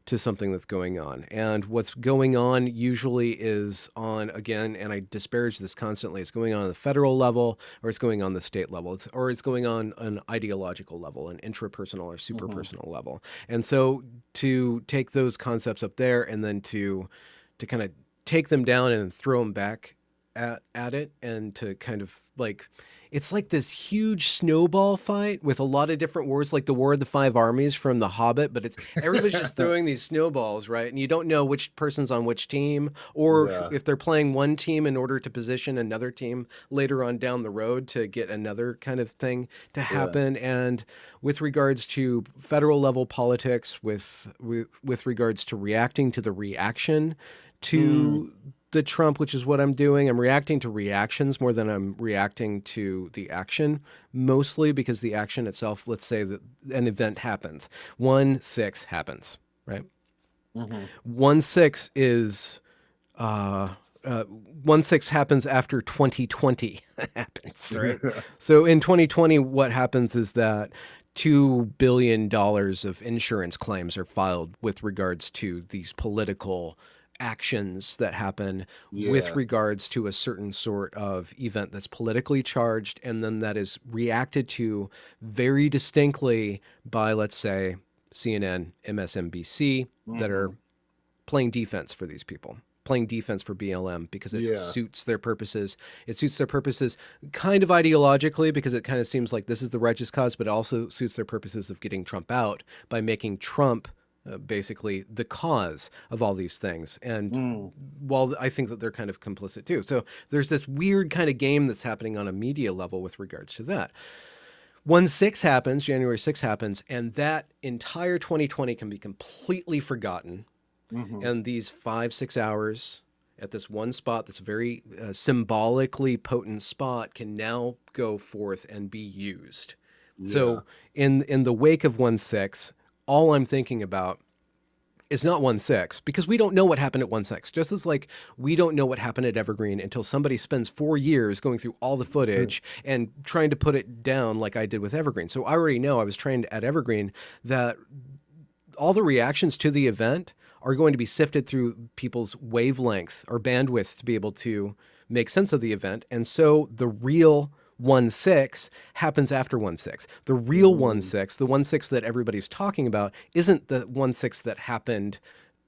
to something that's going on. And what's going on usually is on, again, and I disparage this constantly, it's going on at the federal level or it's going on the state level, it's, or it's going on an ideological level, an intrapersonal or super personal mm-hmm. level. And so to take those concepts up there and then to, to kind of take them down and throw them back at, at it and to kind of like it's like this huge snowball fight with a lot of different wars, like the War of the Five Armies from The Hobbit. But it's everybody's just throwing these snowballs, right? And you don't know which person's on which team, or yeah. if they're playing one team in order to position another team later on down the road to get another kind of thing to happen. Yeah. And with regards to federal level politics, with with with regards to reacting to the reaction to mm the Trump, which is what I'm doing. I'm reacting to reactions more than I'm reacting to the action, mostly because the action itself, let's say that an event happens. 1 6 happens, right? Mm-hmm. 1 6 is. Uh, uh, 1 6 happens after 2020 happens, right? so in 2020, what happens is that $2 billion of insurance claims are filed with regards to these political actions that happen yeah. with regards to a certain sort of event that's politically charged and then that is reacted to very distinctly by let's say CNN, MSNBC mm-hmm. that are mm-hmm. playing defense for these people playing defense for BLM because it yeah. suits their purposes. It suits their purposes kind of ideologically because it kind of seems like this is the righteous cause, but it also suits their purposes of getting Trump out by making Trump uh, basically the cause of all these things. And mm. while I think that they're kind of complicit too. So there's this weird kind of game that's happening on a media level with regards to that. 1 6 happens, January 6 happens, and that entire 2020 can be completely forgotten. Mm-hmm. And these five, six hours at this one spot that's a very uh, symbolically potent spot can now go forth and be used. Yeah. So in in the wake of 1 6, all I'm thinking about is not 1 6 because we don't know what happened at 1 6. Just as like we don't know what happened at Evergreen until somebody spends four years going through all the footage mm. and trying to put it down like I did with Evergreen. So I already know I was trained at Evergreen that all the reactions to the event are going to be sifted through people's wavelength or bandwidth to be able to make sense of the event. And so the real 1 6 happens after 1 6. The real hmm. 1 6, the 1 6 that everybody's talking about, isn't the 1 6 that happened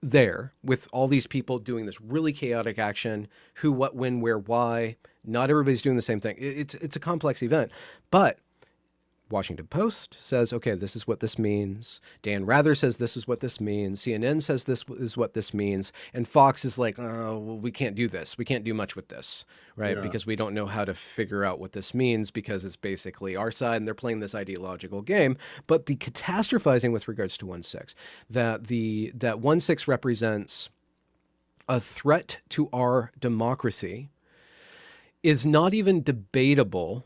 there with all these people doing this really chaotic action who, what, when, where, why. Not everybody's doing the same thing. It's, it's a complex event. But Washington Post says, okay, this is what this means. Dan Rather says this is what this means. CNN says this is what this means. And Fox is like, oh, well, we can't do this. We can't do much with this, right? Yeah. Because we don't know how to figure out what this means because it's basically our side and they're playing this ideological game. But the catastrophizing with regards to 1 6, that, the, that 1 6 represents a threat to our democracy is not even debatable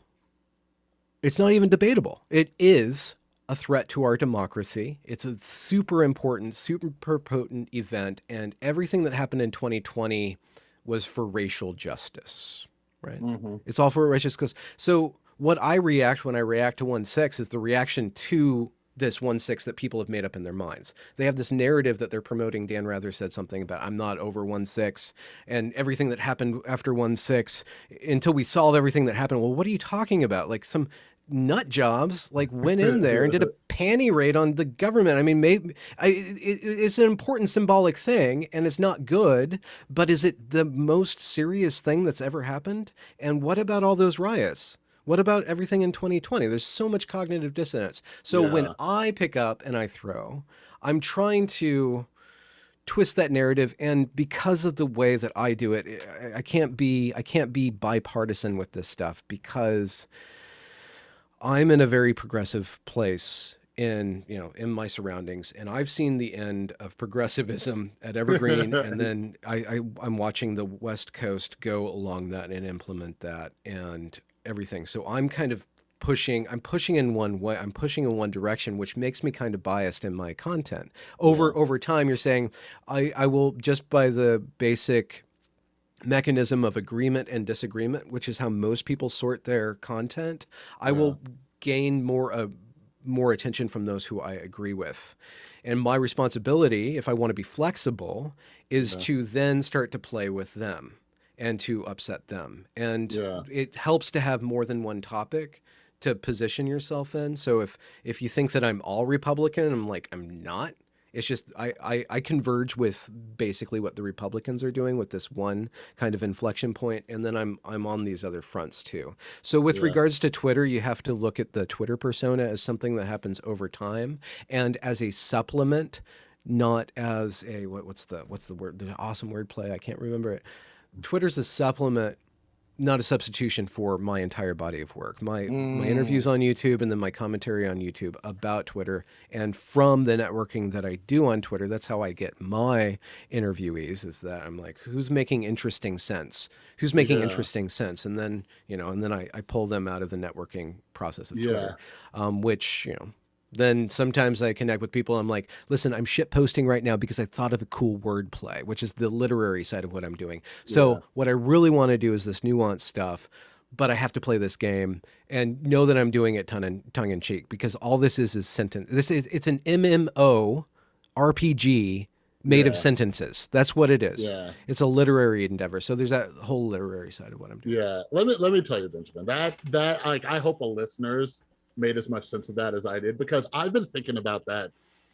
it's not even debatable. It is a threat to our democracy. It's a super important, super potent event, and everything that happened in 2020 was for racial justice, right? Mm-hmm. It's all for racial justice. So what I react when I react to 1-6 is the reaction to this 1-6 that people have made up in their minds. They have this narrative that they're promoting. Dan Rather said something about, I'm not over 1-6 and everything that happened after 1-6 until we solve everything that happened. Well, what are you talking about? Like some nut jobs like went in there and did a panty raid on the government. I mean, maybe I, it, it's an important symbolic thing and it's not good, but is it the most serious thing that's ever happened? And what about all those riots? What about everything in 2020? There's so much cognitive dissonance. So yeah. when I pick up and I throw, I'm trying to twist that narrative and because of the way that I do it, I can't be I can't be bipartisan with this stuff because I'm in a very progressive place in you know in my surroundings and i've seen the end of progressivism at evergreen and then I, I i'm watching the west coast go along that and implement that and everything so i'm kind of pushing i'm pushing in one way i'm pushing in one direction which makes me kind of biased in my content over yeah. over time you're saying i i will just by the basic mechanism of agreement and disagreement, which is how most people sort their content, I yeah. will gain more uh, more attention from those who I agree with. And my responsibility, if I want to be flexible, is Yeah. to then start to play with them and to upset them. And Yeah. it helps to have more than one topic to position yourself in. So if if you think that I'm all Republican, I'm like I'm not. It's just I, I I converge with basically what the Republicans are doing with this one kind of inflection point, and then I'm I'm on these other fronts too. So with Yeah. regards to Twitter, you have to look at the Twitter persona as something that happens over time and as a supplement, not as a what, what's the what's the word the awesome word play I can't remember it. Twitter's a supplement not a substitution for my entire body of work. My my interviews on YouTube and then my commentary on YouTube about Twitter and from the networking that I do on Twitter, that's how I get my interviewees is that I'm like, who's making interesting sense? Who's making Yeah. interesting sense? And then, you know, and then I, I pull them out of the networking process of Yeah. Twitter. Um, which, you know, then sometimes I connect with people. I'm like, listen, I'm shit posting right now because I thought of a cool word play, which is the literary side of what I'm doing. So Yeah. what I really want to do is this nuanced stuff, but I have to play this game and know that I'm doing it tongue in, tongue in cheek because all this is is sentence. This is it's an MMO RPG made of sentences. That's what it is. Yeah. It's a literary endeavor. So there's that whole literary side of what I'm doing. Yeah, let me let me tell you, Benjamin. That that like I hope the listeners made as much sense of that as I did because I've been thinking about that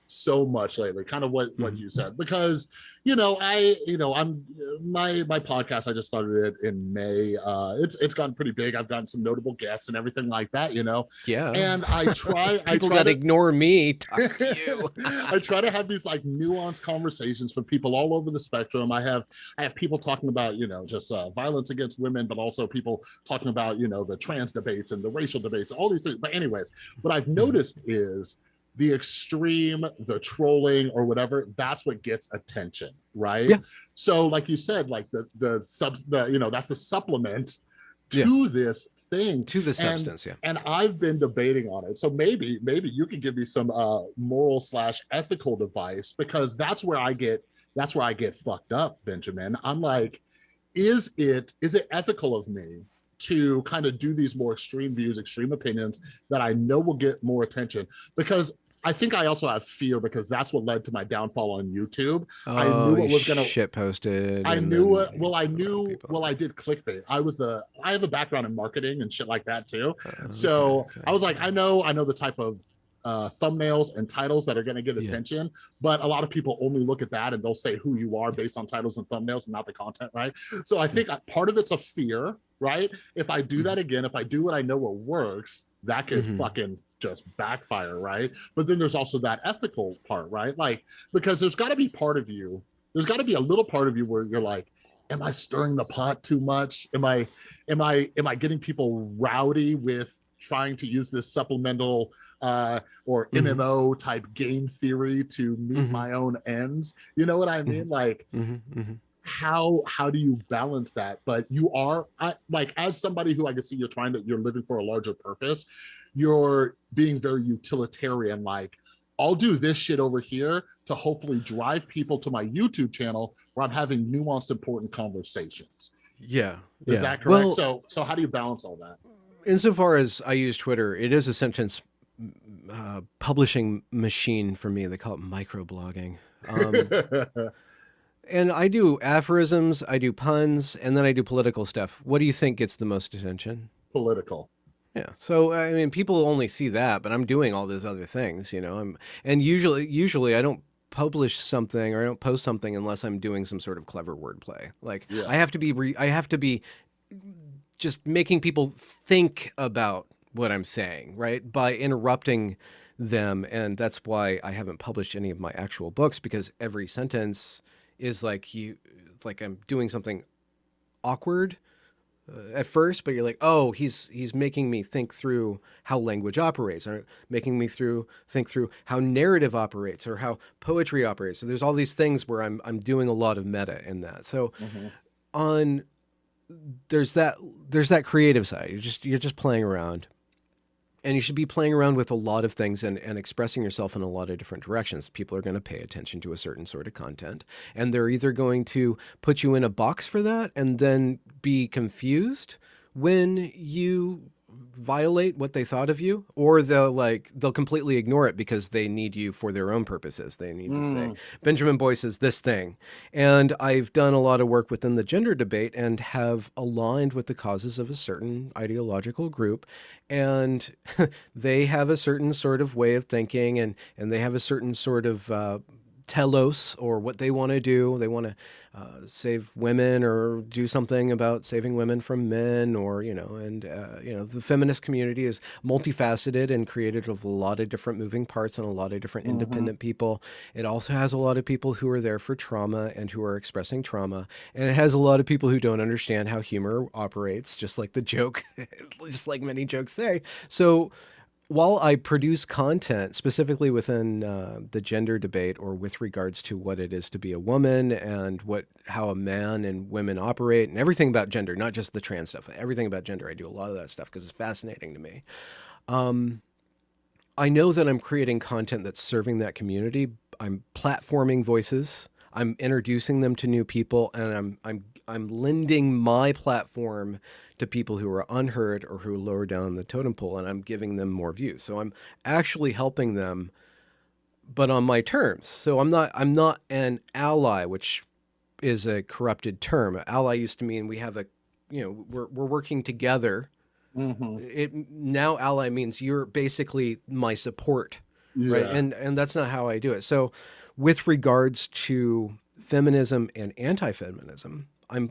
so much lately. Kind of what what Mhm. you said because you know I you know I'm my my podcast I just started it in May. Uh, it's it's gotten pretty big. I've gotten some notable guests and everything like that. You know, Yeah. and I try I people try got to to ignore me. Talk to you. I try to have these like nuanced conversations from people all over the spectrum. I have I have people talking about you know just uh, violence against women, but also people talking about you know the trans debates and the racial debates, all these things. But anyways, what I've noticed is the extreme, the trolling or whatever. That's what gets attention, right? Yeah. So like you said, like the the subs the you know that's the supplement Yeah. to this thing to the And- substance, yeah. and I've been debating on it. So maybe, maybe you can give me some uh, moral slash ethical advice because that's where I get that's where I get fucked up, Benjamin. I'm like, is it is it ethical of me to kind of do these more extreme views, extreme opinions that I know will get more attention? Because I think I also have fear because that's what led to my downfall on YouTube. I knew Oh, you was gonna- shit posted. I knew it. Well, I knew. Well, I did clickbait. I was the. I have a background in marketing and shit like that too. Uh, So okay, I was like. I know, I know the type of uh, thumbnails and titles that are going to get Yeah. attention, but a lot of people only look at that and they'll say who you are based on titles and thumbnails and not the content, right? So I think uh, part of it's a fear, right? If I do that again, if I do what I know what works, that could Mhm. fucking just backfire, right? But then there's also that ethical part, right? Like because there's got to be part of you, there's got to be a little part of you where you're like, am I stirring the pot too much? Am I, am I, am I getting people rowdy with trying to use this supplemental uh, or Mhm. MMO type game theory to meet Mhm. my own ends? You know what I mean? Like Mhm, mhm. how how do you balance that but you are I, like as somebody who i can see you're trying to you're living for a larger purpose you're being very utilitarian like i'll do this shit over here to hopefully drive people to my youtube channel where i'm having nuanced important conversations Yeah. is yeah. that correct Well, so so how do you balance all that insofar as I use Twitter, it is a sentence uh, publishing machine for me. They call it microblogging. Um, and I do aphorisms, I do puns, and then I do political stuff. What do you think gets the most attention? political Yeah. So I mean, people only see that, but I'm doing all those other things, you know. I'm and usually, usually I don't publish something or I don't post something unless I'm doing some sort of clever wordplay. Like Yeah. I have to be, re- I have to be just making people think about what I'm saying, right? By interrupting them, and that's why I haven't published any of my actual books because every sentence is like you, like I'm doing something awkward at first, but you're like, oh, he's he's making me think through how language operates, or making me through think through how narrative operates, or how poetry operates. So there's all these things where I'm I'm doing a lot of meta in that. So Mhm. on there's that there's that creative side. You're just you're just playing around. And you should be playing around with a lot of things and, and expressing yourself in a lot of different directions. People are going to pay attention to a certain sort of content. And they're either going to put you in a box for that and then be confused when you violate what they thought of you or they'll like they'll completely ignore it because they need you for their own purposes they need mm. to say mm. benjamin boyce is this thing and i've done a lot of work within the gender debate and have aligned with the causes of a certain ideological group and they have a certain sort of way of thinking and and they have a certain sort of uh, telos or what they want to do. They want to uh, save women or do something about saving women from men or, you know, and, uh, you know, the feminist community is multifaceted and created of a lot of different moving parts and a lot of different mm -hmm. independent people. It also has a lot of people who are there for trauma and who are expressing trauma. And it has a lot of people who don't understand how humor operates, just like the joke, just like many jokes say. So, while I produce content specifically within uh, the gender debate or with regards to what it is to be a woman and what how a man and women operate and everything about gender, not just the trans stuff, everything about gender, I do a lot of that stuff because it's fascinating to me. Um, I know that I'm creating content that's serving that community. I'm platforming voices. I'm introducing them to new people, and I'm I'm I'm lending my platform to people who are unheard or who are lower down the totem pole, and I'm giving them more views. So I'm actually helping them, but on my terms. So I'm not I'm not an ally, which is a corrupted term. Ally used to mean we have a, you know, we're we're working together. Mm -hmm. It now ally means you're basically my support, yeah. right? And and that's not how I do it. So, with regards to feminism and anti-feminism, I'm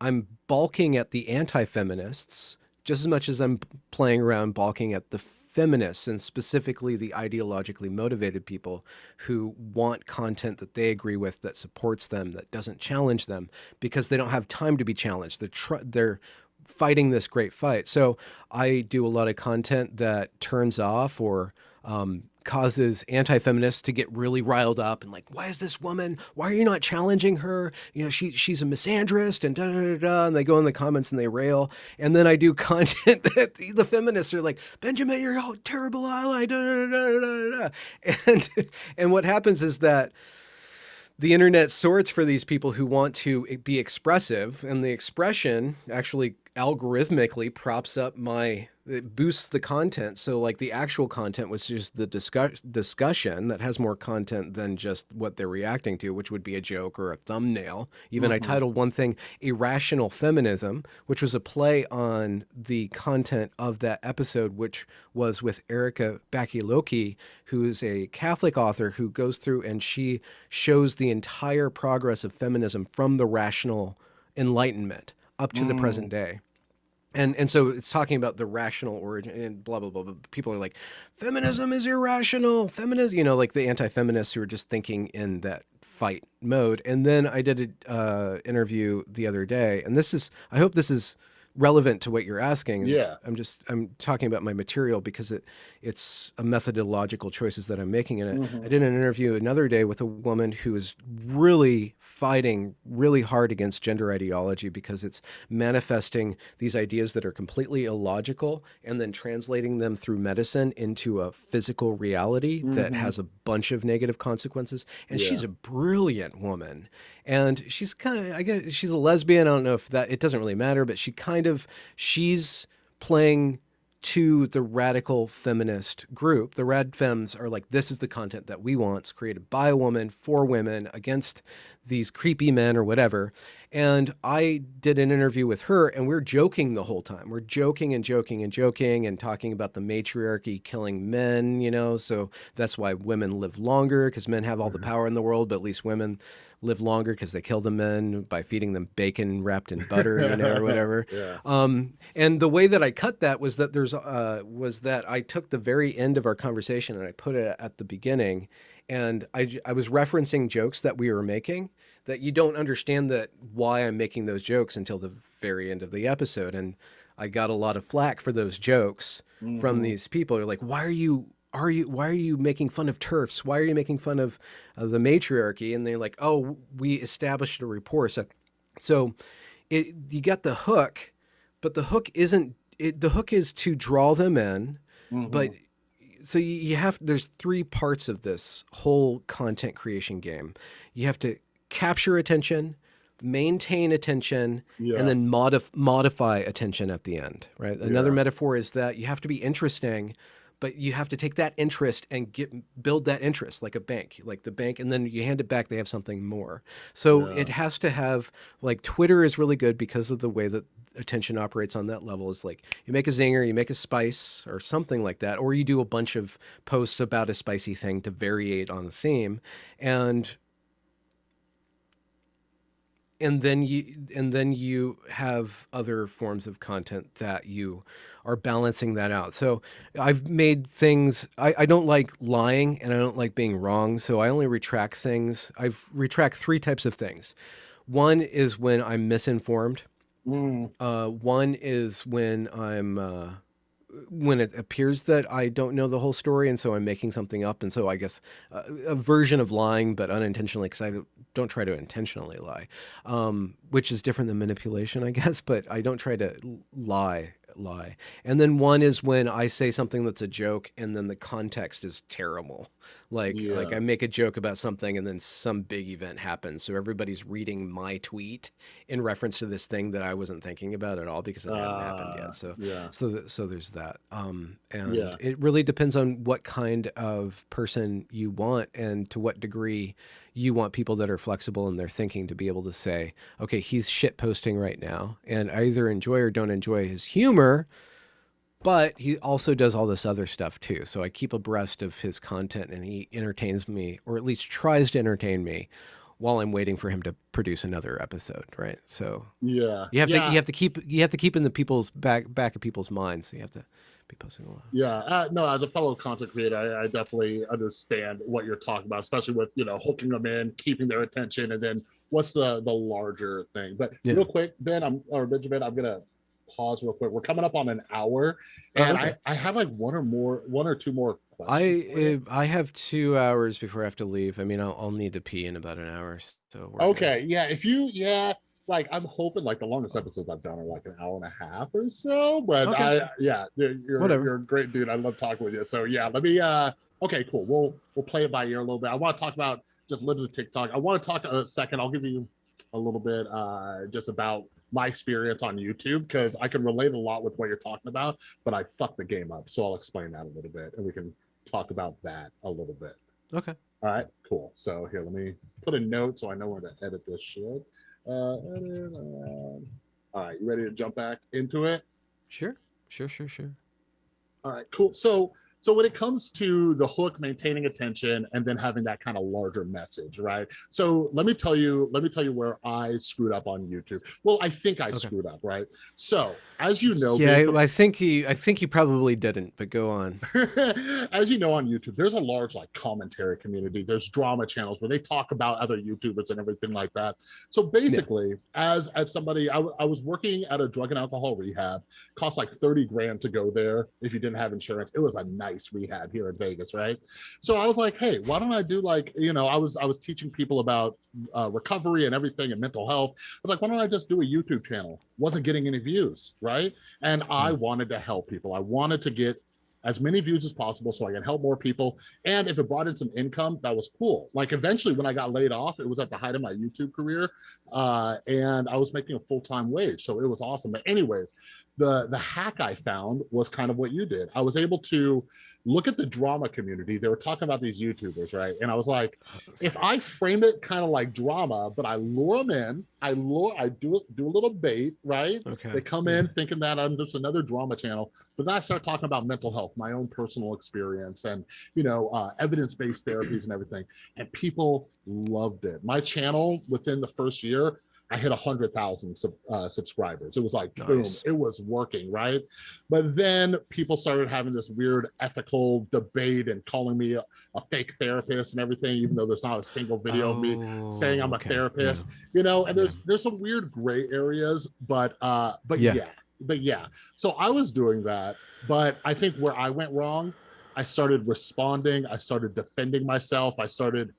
I'm balking at the anti-feminists just as much as I'm playing around balking at the feminists and specifically the ideologically motivated people who want content that they agree with that supports them that doesn't challenge them because they don't have time to be challenged. They're they're fighting this great fight. So i do a lot of content that turns off or um, causes anti-feminists to get really riled up and like, why is this woman? Why are you not challenging her? You know, she she's a misandrist and da da da da. And they go in the comments and they rail. And then I do content that the, the feminists are like, Benjamin, you're a terrible ally. Da, da, da, da, da. And and what happens is that the internet sorts for these people who want to be expressive, and the expression actually algorithmically props up my it boosts the content. So like the actual content was just the discuss discussion that has more content than just what they're reacting to, which would be a joke or a thumbnail. Even mm -hmm. I mm-hmm. titled one thing Irrational Feminism, which was a play on the content of that episode, which was with Erika Bachiochi, who's a Catholic author who goes through and she shows the entire progress of feminism from the rational enlightenment up to mm. the present day. And and so it's talking about the rational origin and blah blah blah. blah. People are like, feminism is irrational. Feminism, you know, like the anti-feminists who are just thinking in that fight mode. And then I did an uh, interview the other day, and this is I hope this is relevant to what you're asking. Yeah. I'm just I'm talking about my material because it it's a methodological choices that I'm making in it. Mm -hmm. I did an interview another day with a woman who is really fighting really hard against gender ideology because it's manifesting these ideas that are completely illogical and then translating them through medicine into a physical reality mm -hmm. that mm-hmm. has a bunch of negative consequences. And yeah. she's a brilliant woman and she's kind of I guess she's a lesbian. I don't know if that it doesn't really matter, but she kind of she's playing to the radical feminist group. The rad femmes are like, this is the content that we want. It's created by a woman for women against these creepy men or whatever. And I did an interview with her and we're joking the whole time. We're joking and joking and joking and talking about the matriarchy killing men, you know, so that's why women live longer because men have all the mm-hmm. power in the world, but at least women live longer because they kill the men by feeding them bacon wrapped in butter, you know, or whatever. yeah. Um, and the way that I cut that was that there's uh, was that I took the very end of our conversation and I put it at the beginning, and I I was referencing jokes that we were making that you don't understand that why I'm making those jokes until the very end of the episode, and I got a lot of flack for those jokes mm -hmm. from mm-hmm. these people. They're like, why are you are you why are you making fun of TERFs why are you making fun of uh, the matriarchy and they're like oh we established a rapport so so it you got the hook but the hook isn't it the hook is to draw them in mm -hmm. but so you, you have there's three parts of this whole content creation game you have to capture attention maintain attention Yeah. and then modif- modify attention at the end, right? Another Yeah. metaphor is that you have to be interesting, but you have to take that interest and get build that interest like a bank, like the bank, and then you hand it back, they have something more. So Yeah. it has to have like Twitter is really good because of the way that attention operates on that level. Is like you make a zinger, you make a spice or something like that, or you do a bunch of posts about a spicy thing to variate on the theme, and and then you and then you have other forms of content that you are balancing that out. So i've made things I, I don't like lying and i don't like being wrong so i only retract things. I've retract three types of things. One is when i'm misinformed. Mm, uh, one is when i'm uh, when it appears that I don't know the whole story, and so I'm making something up, and so I guess uh, a version of lying, but unintentionally, because I don't, try to intentionally lie, um, which is different than manipulation, I guess. But I don't try to lie, lie. And then one is when I say something that's a joke, and then the context is terrible. Like, like I make a joke about something, and then some big event happens, so everybody's reading my tweet in reference to this thing that I wasn't thinking about at all because it hadn't happened uh, yet. So yeah. so th- so there's that um and Yeah. it really depends on what kind of person you want and to what degree you want people that are flexible in their thinking to be able to say okay he's shit posting right now and i either enjoy or don't enjoy his humor but he also does all this other stuff too so i keep abreast of his content and he entertains me or at least tries to entertain me while i'm waiting for him to produce another episode right so Yeah. you have yeah. to you have to keep you have to keep in the people's back back of people's minds. So you have to be posting a lot. Yeah, uh, no, as a fellow content creator, I, I definitely understand what you're talking about, especially with you know hooking them in, keeping their attention, and then what's the the larger thing. But Yeah. real quick, Ben, I'm or Benjamin, I'm gonna pause real quick. We're coming up on an hour, and okay. I I have like one or more, one or two more I questions. for you. uh, I have two hours before I have to leave. I mean, I'll, I'll need to pee in about an hour. So okay, yeah, if you yeah. Like I'm hoping, like the longest episodes I've done are like an hour and a half or so. But Okay. I, yeah, you're you're, Whatever. you're a great dude. I love talking with you. So yeah, let me. uh Okay, cool. We'll we'll play it by ear a little bit. I want to talk about just Libs of TikTok. I want to talk a second. I'll give you a little bit uh just about my experience on YouTube because I can relate a lot with what you're talking about, but I fucked the game up. So I'll explain that a little bit and we can talk about that a little bit. Okay. All right, cool. So here, let me put a note so I know where to edit this shit. Uh, edit, um, all right, you ready to jump back into it? Sure. Sure. Sure. Sure. All right, cool. So, so when it comes to the hook, maintaining attention, and then having that kind of larger message, right? So let me tell you, let me tell you where I screwed up on YouTube. Well, I think I Okay. screwed up, right? So, as you know, yeah, from- I, think he I think he probably didn't. But go on. as you know on youtube there's a large like commentary community there's drama channels where they talk about other youtubers and everything like that so basically as as somebody I, I was working at a drug and alcohol rehab cost like 30 grand to go there if you didn't have insurance it was a nice rehab here in vegas right? So i was like hey why don't i do like you know i was i was teaching people about uh, recovery and everything and mental health. I was like why don't i just do a youtube channel? Wasn't getting any views right? And i wanted to help people. I wanted to get as many views as possible so I can help more people. And if it brought in some income, that was cool. Like eventually when I got laid off, it was at the height of my YouTube career. Uh, and I was making a full-time wage. So it was awesome. But anyways, the the hack I found was kind of what you did. I was able to look at the drama community. They were talking about these YouTubers, right? And I was like, if I frame it kind of like drama, but I lure them in, I lure, I do do a little bait, right? Okay. They come in thinking that I'm just another drama channel, but then I start talking about mental health, my own personal experience, and you know, uh, evidence-based therapies and everything. And people loved it. My channel within the first year, I hit a hundred thousand sub, uh, subscribers. It was like boom, it was working, right? But then people started having this weird ethical debate and calling me a, a fake therapist and everything, even though there's not a single video of me saying I'm a Oh, okay, therapist you know and there's there's some weird gray areas but uh but Yeah. yeah. but yeah so i was doing that but i think where i went wrong i started responding i started defending myself i started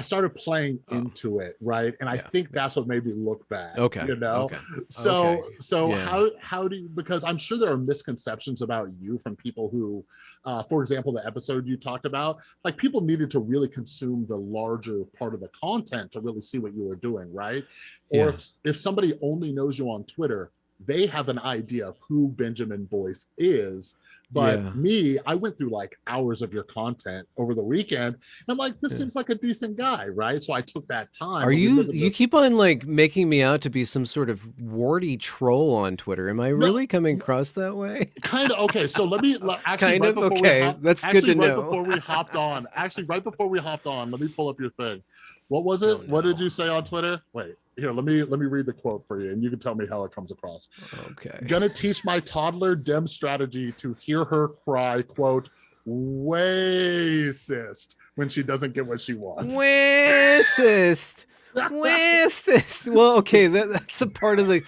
I started playing Oh. into it, right? And I Yeah. think that's what made me look bad. Okay. You know? Okay. So Okay. so Yeah. how how do you because I'm sure there are misconceptions about you from people who uh for example the episode you talked about like people needed to really consume the larger part of the content to really see what you were doing right or Yeah. if if somebody only knows you on Twitter they have an idea of who Benjamin Boyce is but Yeah. me I went through like hours of your content over the weekend and I'm like this Yeah. seems like a decent guy right so I took that time Are you you keep on like making me out to be some sort of warty troll on Twitter? Am I really coming across that way? kind of okay so let me actually Kind right of? before Okay, hop, that's good to right know. before we hopped on actually right before we hopped on let me pull up your thing what was it Oh, what did you say on twitter wait here let me let me read the quote for you and you can tell me how it comes across Okay. gonna teach my toddler dem strategy to hear her cry quote racist when she doesn't get what she wants Racist. Racist. Well, okay, that, that's a part of the.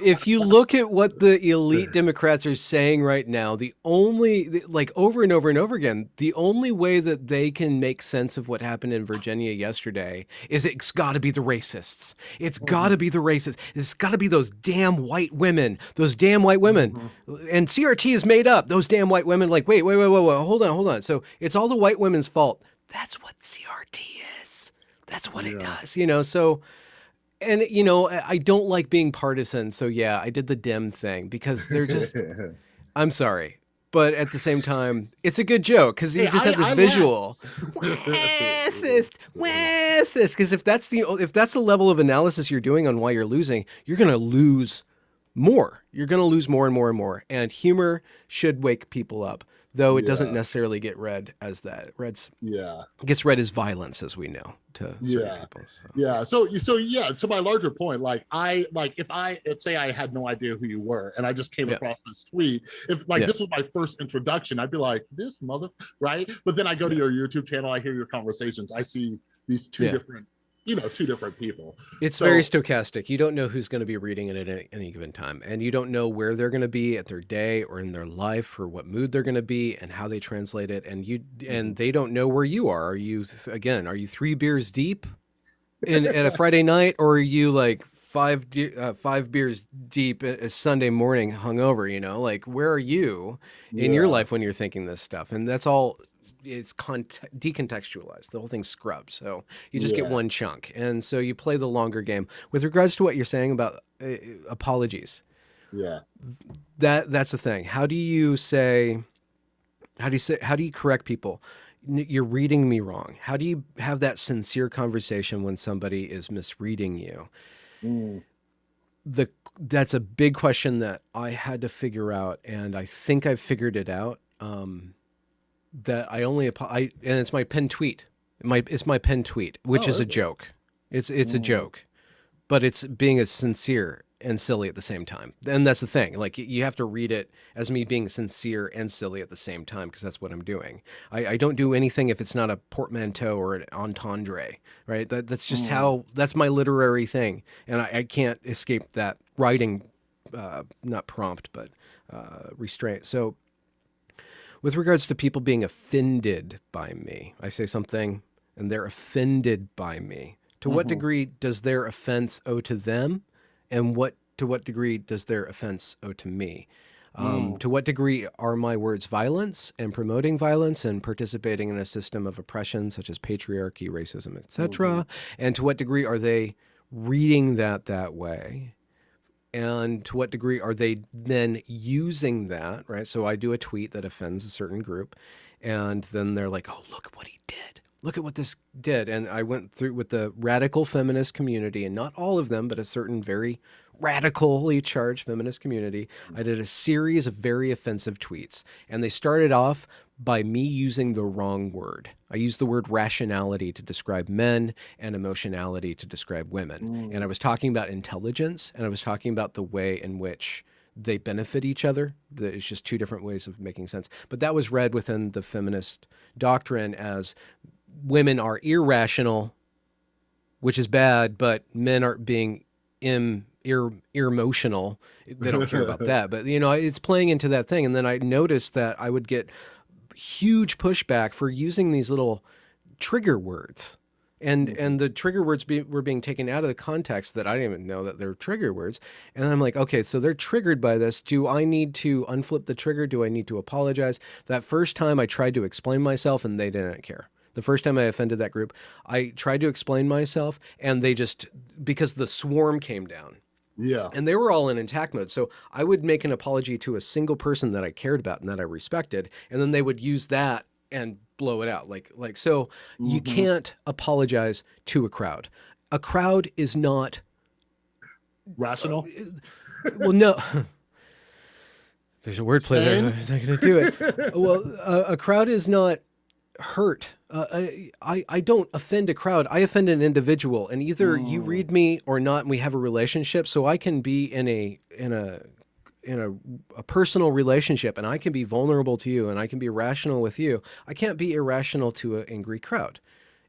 If you look at what the elite Democrats are saying right now, the only, like over and over and over again, the only way that they can make sense of what happened in Virginia yesterday is it's got to be the racists. It's mm-hmm. got to be the racists. It's got to be those damn white women. Those damn white women. Mm-hmm. And CRT is made up. Those damn white women, like, wait, wait, wait, wait, wait, hold on, hold on. So it's all the white women's fault. That's what CRT is. That's what it does, you know. So, and you know, I I don't like being partisan. So yeah, I did the Dem thing because they're just. I'm sorry, but at the same time, it's a good joke because you Hey, just I- have this I visual. Racist, racist. Because if that's the if that's the level of analysis you're doing on why you're losing, you're gonna lose more. You're gonna lose more and more and more. And humor should wake people up, though it doesn't necessarily get read as that. Red's yeah gets read as violence, as we know to certain Yeah. people. So. yeah so so yeah to my larger point like i like if i if say i had no idea who you were and i just came Yeah. across this tweet if like Yeah. this was my first introduction i'd be like this mother right but then i go to your youtube channel i hear your conversations i see these two Yeah. different you know two different people It's So- very stochastic. You don't know who's going to be reading it at any, any given time, and you don't know where they're going to be at their day or in their life, or what mood they're going to be, and how they translate it. And you Mm-hmm. and they don't know where you are. Are you again? Are you three beers deep in at a Friday night, or are you like five de- uh, five beers deep a a Sunday morning hungover? You know, like where are you in your life when you're thinking this stuff? And that's all. It's decontextualized. The whole thing's scrubbed. So you just get one chunk, and so you play the longer game. With regards to what you're saying about uh, apologies, yeah that that's the thing. How do you say? How do you say? How do you correct people? You're reading me wrong. How do you have that sincere conversation when somebody is misreading you? Mm, the that's a big question that I had to figure out, and I think I've figured it out. Um, that I only I and it's my pen tweet. My it's my pen tweet, which Oh, is a is joke. It's it's a Mm. joke, but it's being as sincere and silly at the same time. And that's the thing. Like you have to read it as me being sincere and silly at the same time because that's what I'm doing. I, I don't do anything if it's not a portmanteau or an entendre, right? That, that's just Mm. how that's my literary thing, and I, I can't escape that writing, uh, not prompt, but uh, restraint. So, with regards to people being offended by me, I say something and they're offended by me. To what Mhm. degree does their offense owe to them, and what to what degree does their offense owe to me? Um, Mm. To what degree are my words violence and promoting violence and participating in a system of oppression such as patriarchy, racism, etc.? And to what degree are they reading that that way? And to what degree are they then using that, right? So I do a tweet that offends a certain group, and then they're like, oh, look at what he did. Look at what this did. And I went through with the radical feminist community, and not all of them, but a certain very radically charged feminist community. I did a series of very offensive tweets, and they started off by me using the wrong word. I used the word rationality to describe men and emotionality to describe women. Mm. And I was talking about intelligence and I was talking about the way in which they benefit each other. It's just two different ways of making sense. But that was read within the feminist doctrine as women are irrational, which is bad, but men are being im, ir, emotional. They don't care about that. But, you know, it's playing into that thing. And then I noticed that I would get huge pushback for using these little trigger words. and Mhm. and the trigger words be, were being taken out of the context that I didn't even know that they're trigger words. And I'm like, okay, so they're triggered by this. Do I need to unflip the trigger? Do I need to apologize? That first time I tried to explain myself, and they didn't care. The first time I offended that group, I tried to explain myself, and they just because the swarm came down Yeah. and they were all in attack mode. So I would make an apology to a single person that I cared about and that I respected, and then they would use that and blow it out. Like like so you Mhm. can't apologize to a crowd. A crowd is not Rational. well no there's a wordplay there. I'm not going to do it. Well, a, a crowd is not hurt. Uh, I, I I don't offend a crowd. I offend an individual, and either you Mm. read me or not, and we have a relationship. So I can be in a in a in a, a personal relationship, and I can be vulnerable to you, and I can be rational with you. I can't be irrational to an angry crowd.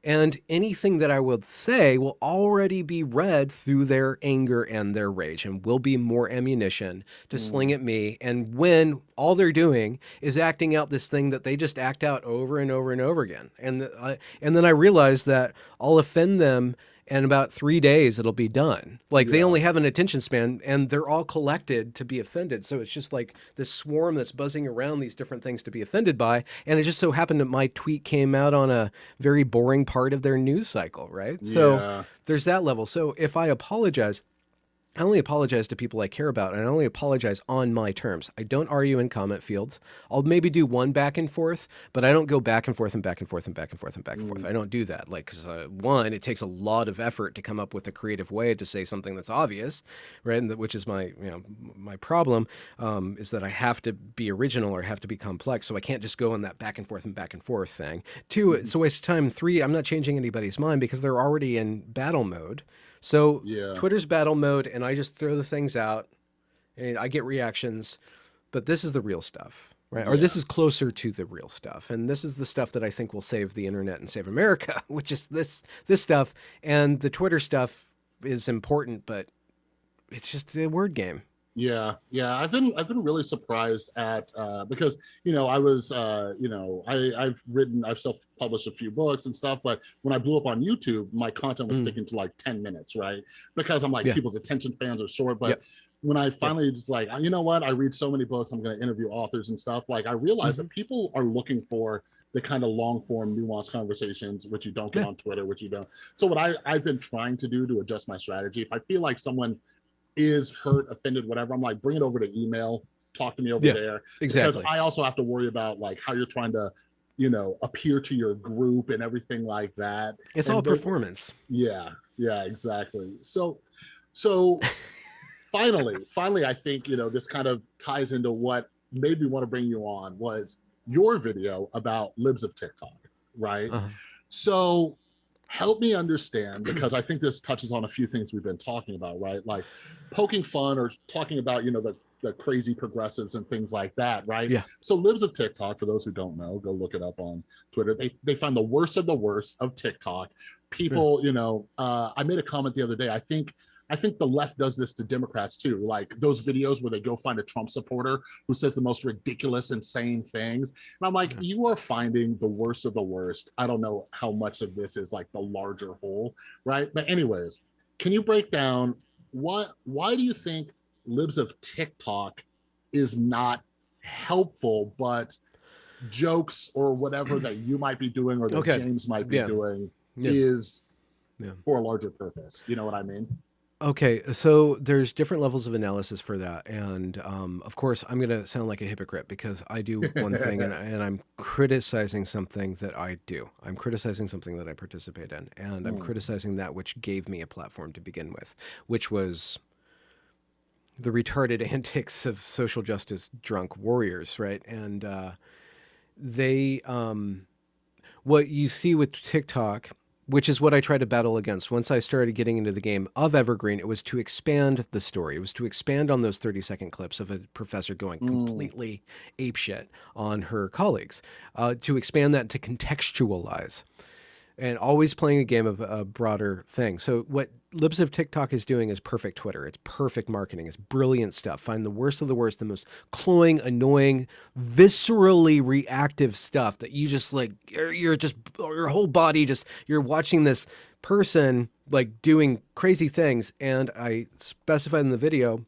And anything that I would say will already be read through their anger and their rage and will be more ammunition to sling mm. at me. And when all they're doing is acting out this thing that they just act out over and over and over again. And, I, and then I realize that I'll offend them and about three days it'll be done. Like they only have an attention span and they're all collected to be offended. So it's just like this swarm that's buzzing around these different things to be offended by. And it just so happened that my tweet came out on a very boring part of their news cycle, right? So there's that level. So if I apologize, I only apologize to people I care about, and I only apologize on my terms. I don't argue in comment fields. I'll maybe do one back and forth, but I don't go back and forth and back and forth and back and forth and back and forth. I don't do that. Like, 'cause, uh, one, it takes a lot of effort to come up with a creative way to say something that's obvious, right? And that, which is my, you know, my problem um, is that I have to be original or have to be complex. So I can't just go on that back and forth and back and forth thing. Two, it's a waste of time. Three, I'm not changing anybody's mind because they're already in battle mode. So Yeah. Twitter's battle mode, and I just throw the things out, and I get reactions. But this is the real stuff, right? Or this is closer to the real stuff, and this is the stuff that I think will save the internet and save America, which is this this stuff. And the Twitter stuff is important, but it's just a word game. Yeah, yeah. I've been I've been really surprised at uh because you know I was uh you know I I've written I've self published a few books and stuff, but when I blew up on YouTube, my content was Mm. sticking to like 10 minutes, right? Because I'm like Yeah. people's attention spans are short. But Yep. when I finally just like you know what, I read so many books, I'm gonna interview authors and stuff. Like I realized Mm-hmm. that people are looking for the kind of long form, nuanced conversations, which you don't get Yeah. on Twitter, which you don't. So what I I've been trying to do to adjust my strategy, if I feel like someone is hurt, offended, whatever, I'm like, bring it over to email, talk to me over Yeah, there. Exactly. Because I also have to worry about like how you're trying to, you know, appear to your group and everything like that. It's and all performance. Yeah, yeah, exactly. So, so finally, finally, I think you know this kind of ties into what made me want to bring you on was your video about libs of TikTok, right? Uh-huh. So help me understand because I think this touches on a few things we've been talking about, right? Like poking fun or talking about, you know, the the crazy progressives and things like that, right? Yeah. So libs of TikTok, for those who don't know, go look it up on Twitter. They they find the worst of the worst of TikTok. People, you know, uh, I made a comment the other day. I think I think the left does this to Democrats too. Like those videos where they go find a Trump supporter who says the most ridiculous, insane things. And I'm like, Yeah. you are finding the worst of the worst. I don't know how much of this is like the larger whole, right? But anyways, can you break down what why do you think libs of TikTok is not helpful, but jokes or whatever that you might be doing or that Okay. James might be Yeah. doing Yeah. is Yeah. for a larger purpose. You know what I mean? Okay, so there's different levels of analysis for that, and um, of course, I'm going to sound like a hypocrite because I do one thing, and, and I'm criticizing something that I do. I'm criticizing something that I participate in, and I'm Mm. criticizing that which gave me a platform to begin with, which was the retarded antics of social justice drunk warriors, right? And uh, they, um, what you see with TikTok which is what I tried to battle against. Once I started getting into the game of Evergreen, it was to expand the story. It was to expand on those 30 second clips of a professor going Mm. completely apeshit on her colleagues, uh, to expand that to contextualize. and always playing a game of a broader thing. So what Libs of TikTok is doing is perfect Twitter. It's perfect marketing. It's brilliant stuff. Find the worst of the worst, the most cloying, annoying, viscerally reactive stuff that you just like. You're, you're just your whole body just. You're watching this person like doing crazy things, and I specified in the video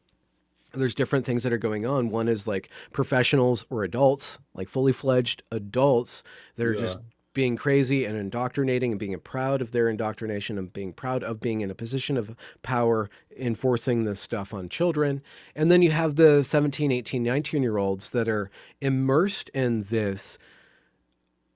there's different things that are going on. One is like professionals or adults, like fully fledged adults that are yeah. just being crazy and indoctrinating and being proud of their indoctrination and being proud of being in a position of power enforcing this stuff on children. And then you have the 17, 18, 19 year olds that are immersed in this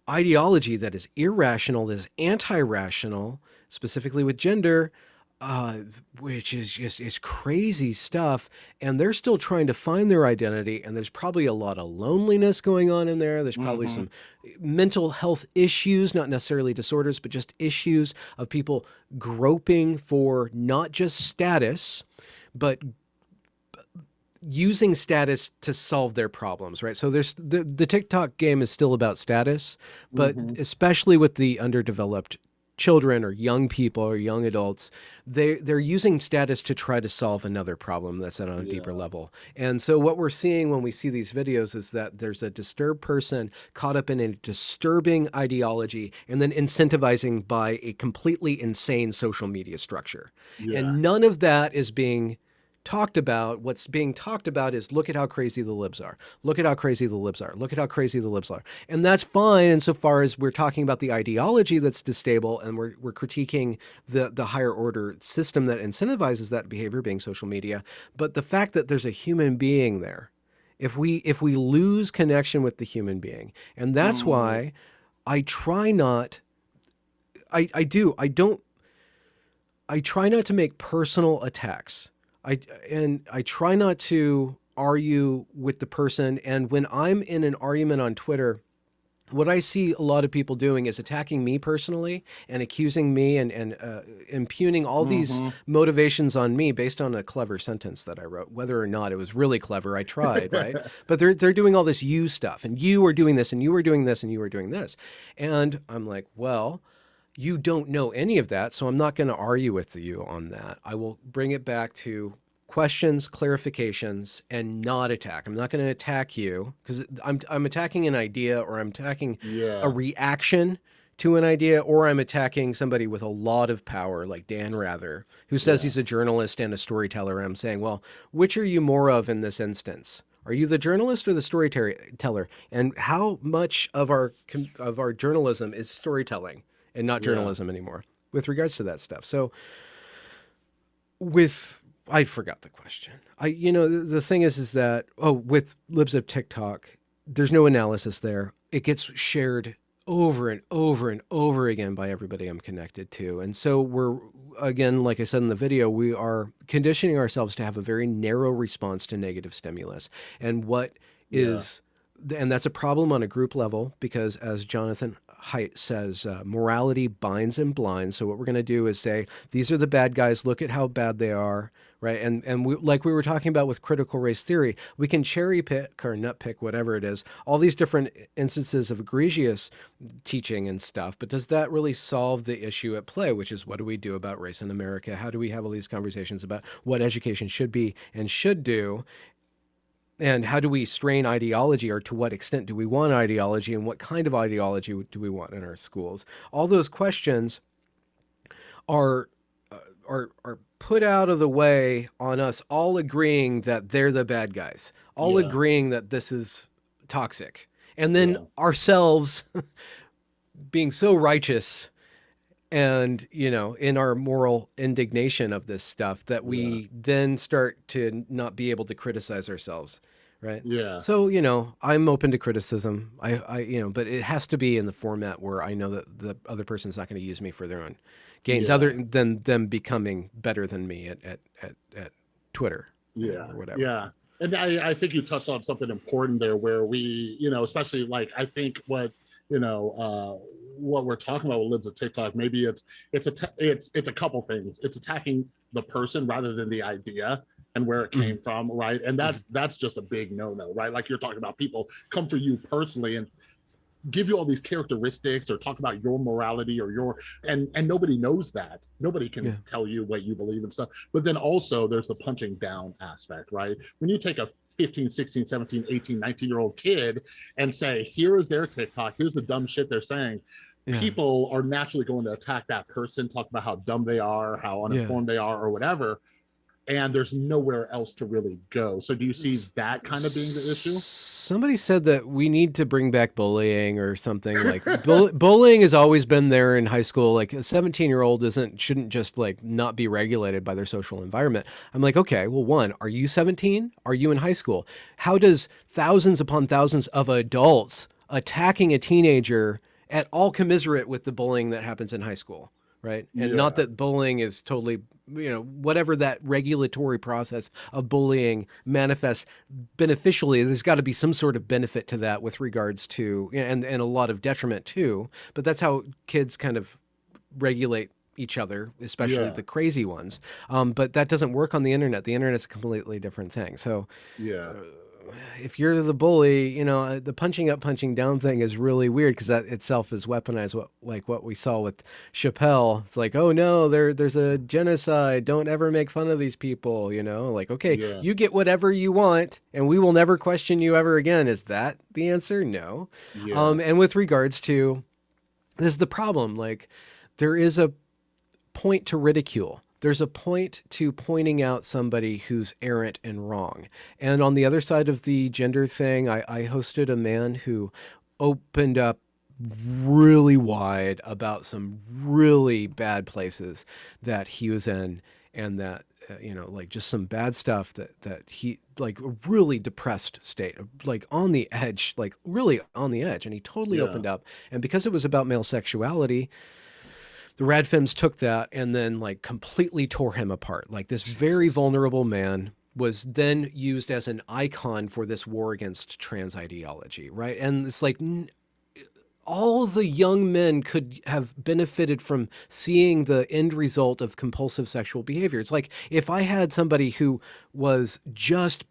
ideology that is irrational, that is anti-rational, specifically with gender, uh, which is just is crazy stuff. And they're still trying to find their identity. And there's probably a lot of loneliness going on in there. There's probably mm -hmm. some mental health issues, not necessarily disorders, but just issues of people groping for not just status, but using status to solve their problems, right? So there's the, the TikTok game is still about status, but mm -hmm. especially with the underdeveloped children or young people or young adults, they they're using status to try to solve another problem that's on a yeah. deeper level. And so what we're seeing when we see these videos is that there's a disturbed person caught up in a disturbing ideology and then incentivizing by a completely insane social media structure. Yeah. And none of that is being talked about, what's being talked about is look at how crazy the libs are. Look at how crazy the libs are. Look at how crazy the libs are. And that's fine insofar as we're talking about the ideology that's distable and we're, we're critiquing the, the higher order system that incentivizes that behavior being social media. But the fact that there's a human being there, if we if we lose connection with the human being, and that's mm. why I try not I, I do, I don't I try not to make personal attacks I and I try not to argue with the person. And when I'm in an argument on Twitter, what I see a lot of people doing is attacking me personally and accusing me and, and uh, impugning all mm -hmm. these mm-hmm. motivations on me based on a clever sentence that I wrote, whether or not it was really clever. I tried, right? but they're, they're doing all this you stuff and you are doing this and you are doing this and you are doing this. And I'm like, well, you don't know any of that, so I'm not going to argue with you on that. I will bring it back to questions, clarifications, and not attack. I'm not going to attack you because I'm, I'm attacking an idea or I'm attacking yeah. a reaction to an idea or I'm attacking somebody with a lot of power like Dan Rather, who says yeah. he's a journalist and a storyteller. And I'm saying, well, which are you more of in this instance? Are you the journalist or the storyteller? And how much of our of our journalism is storytelling? And not journalism yeah. anymore with regards to that stuff. So with I forgot the question. I you know the, the thing is is that oh with libs of TikTok there's no analysis there. It gets shared over and over and over again by everybody I'm connected to. And so we're, again, like I said in the video, we are conditioning ourselves to have a very narrow response to negative stimulus. And what is, yeah. and that's a problem on a group level because as Jonathan Haidt says uh, morality binds and blinds. So what we're going to do is say, these are the bad guys. Look at how bad they are. Right. And, and we, like we were talking about with critical race theory, we can cherry pick or nut pick, whatever it is, all these different instances of egregious teaching and stuff. But does that really solve the issue at play, which is what do we do about race in America? How do we have all these conversations about what education should be and should do? And how do we strain ideology or to what extent do we want ideology and what kind of ideology do we want in our schools all those questions are uh, are are put out of the way on us all agreeing that they're the bad guys all yeah. agreeing that this is toxic and then yeah. ourselves being so righteous and you know in our moral indignation of this stuff that we yeah. then start to not be able to criticize ourselves right? Yeah. So you know i'm open to criticism. I i you know but it has to be in the format where i know that the other person's not going to use me for their own gains yeah. other than them becoming better than me at at at, at twitter yeah. or whatever. Yeah. And I, I think you touched on something important there where we you know especially like i think what you know uh what we're talking about with libs of tiktok maybe it's it's a it's it's a couple things. It's attacking the person rather than the idea and where it came mm-hmm. from right? And that's mm-hmm. that's just a big no-no right? Like you're talking about people come for you personally and give you all these characteristics or talk about your morality or your and and nobody knows that. Nobody can yeah. tell you what you believe and stuff. But then also there's the punching down aspect right? When you take a 15 16 17 18 19 year old kid and say here is their tiktok. Here's the dumb shit they're saying yeah. people are naturally going to attack that person talk about how dumb they are how uninformed yeah. they are or whatever and there's nowhere else to really go. So do you see that kind of being the issue? Somebody said that we need to bring back bullying or something like bull bullying has always been there in high school. Like a 17 year old isn't shouldn't just like not be regulated by their social environment. I'm like, okay, well, one, are you 17? Are you in high school? How does thousands upon thousands of adults attacking a teenager at all commiserate with the bullying that happens in high school? right? And yeah. not that bullying is totally, you know, whatever that regulatory process of bullying manifests beneficially, there's got to be some sort of benefit to that with regards to, and, and a lot of detriment too. But that's how kids kind of regulate each other, especially yeah. the crazy ones. Um, but that doesn't work on the internet. The internet's a completely different thing. So, yeah. Uh, if you're the bully, you know, uh, the punching up, punching down thing is really weird because that itself is weaponized. What like what we saw with Chappelle. It's like, oh no, there there's a genocide. Don't ever make fun of these people. You know, like okay, yeah. you get whatever you want, and we will never question you ever again. Is that the answer? No. Yeah. Um, and with regards to this is the problem. Like there is a point to ridicule there's a point to pointing out somebody who's errant and wrong. And on the other side of the gender thing, I, I hosted a man who opened up really wide about some really bad places that he was in and that uh, you know like just some bad stuff that that he like a really depressed state like on the edge like really on the edge and he totally yeah. opened up and because it was about male sexuality the Radfems took that and then like completely tore him apart. Like this very vulnerable man was then used as an icon for this war against trans ideology, right? And it's like all the young men could have benefited from seeing the end result of compulsive sexual behavior. It's like if I had somebody who was just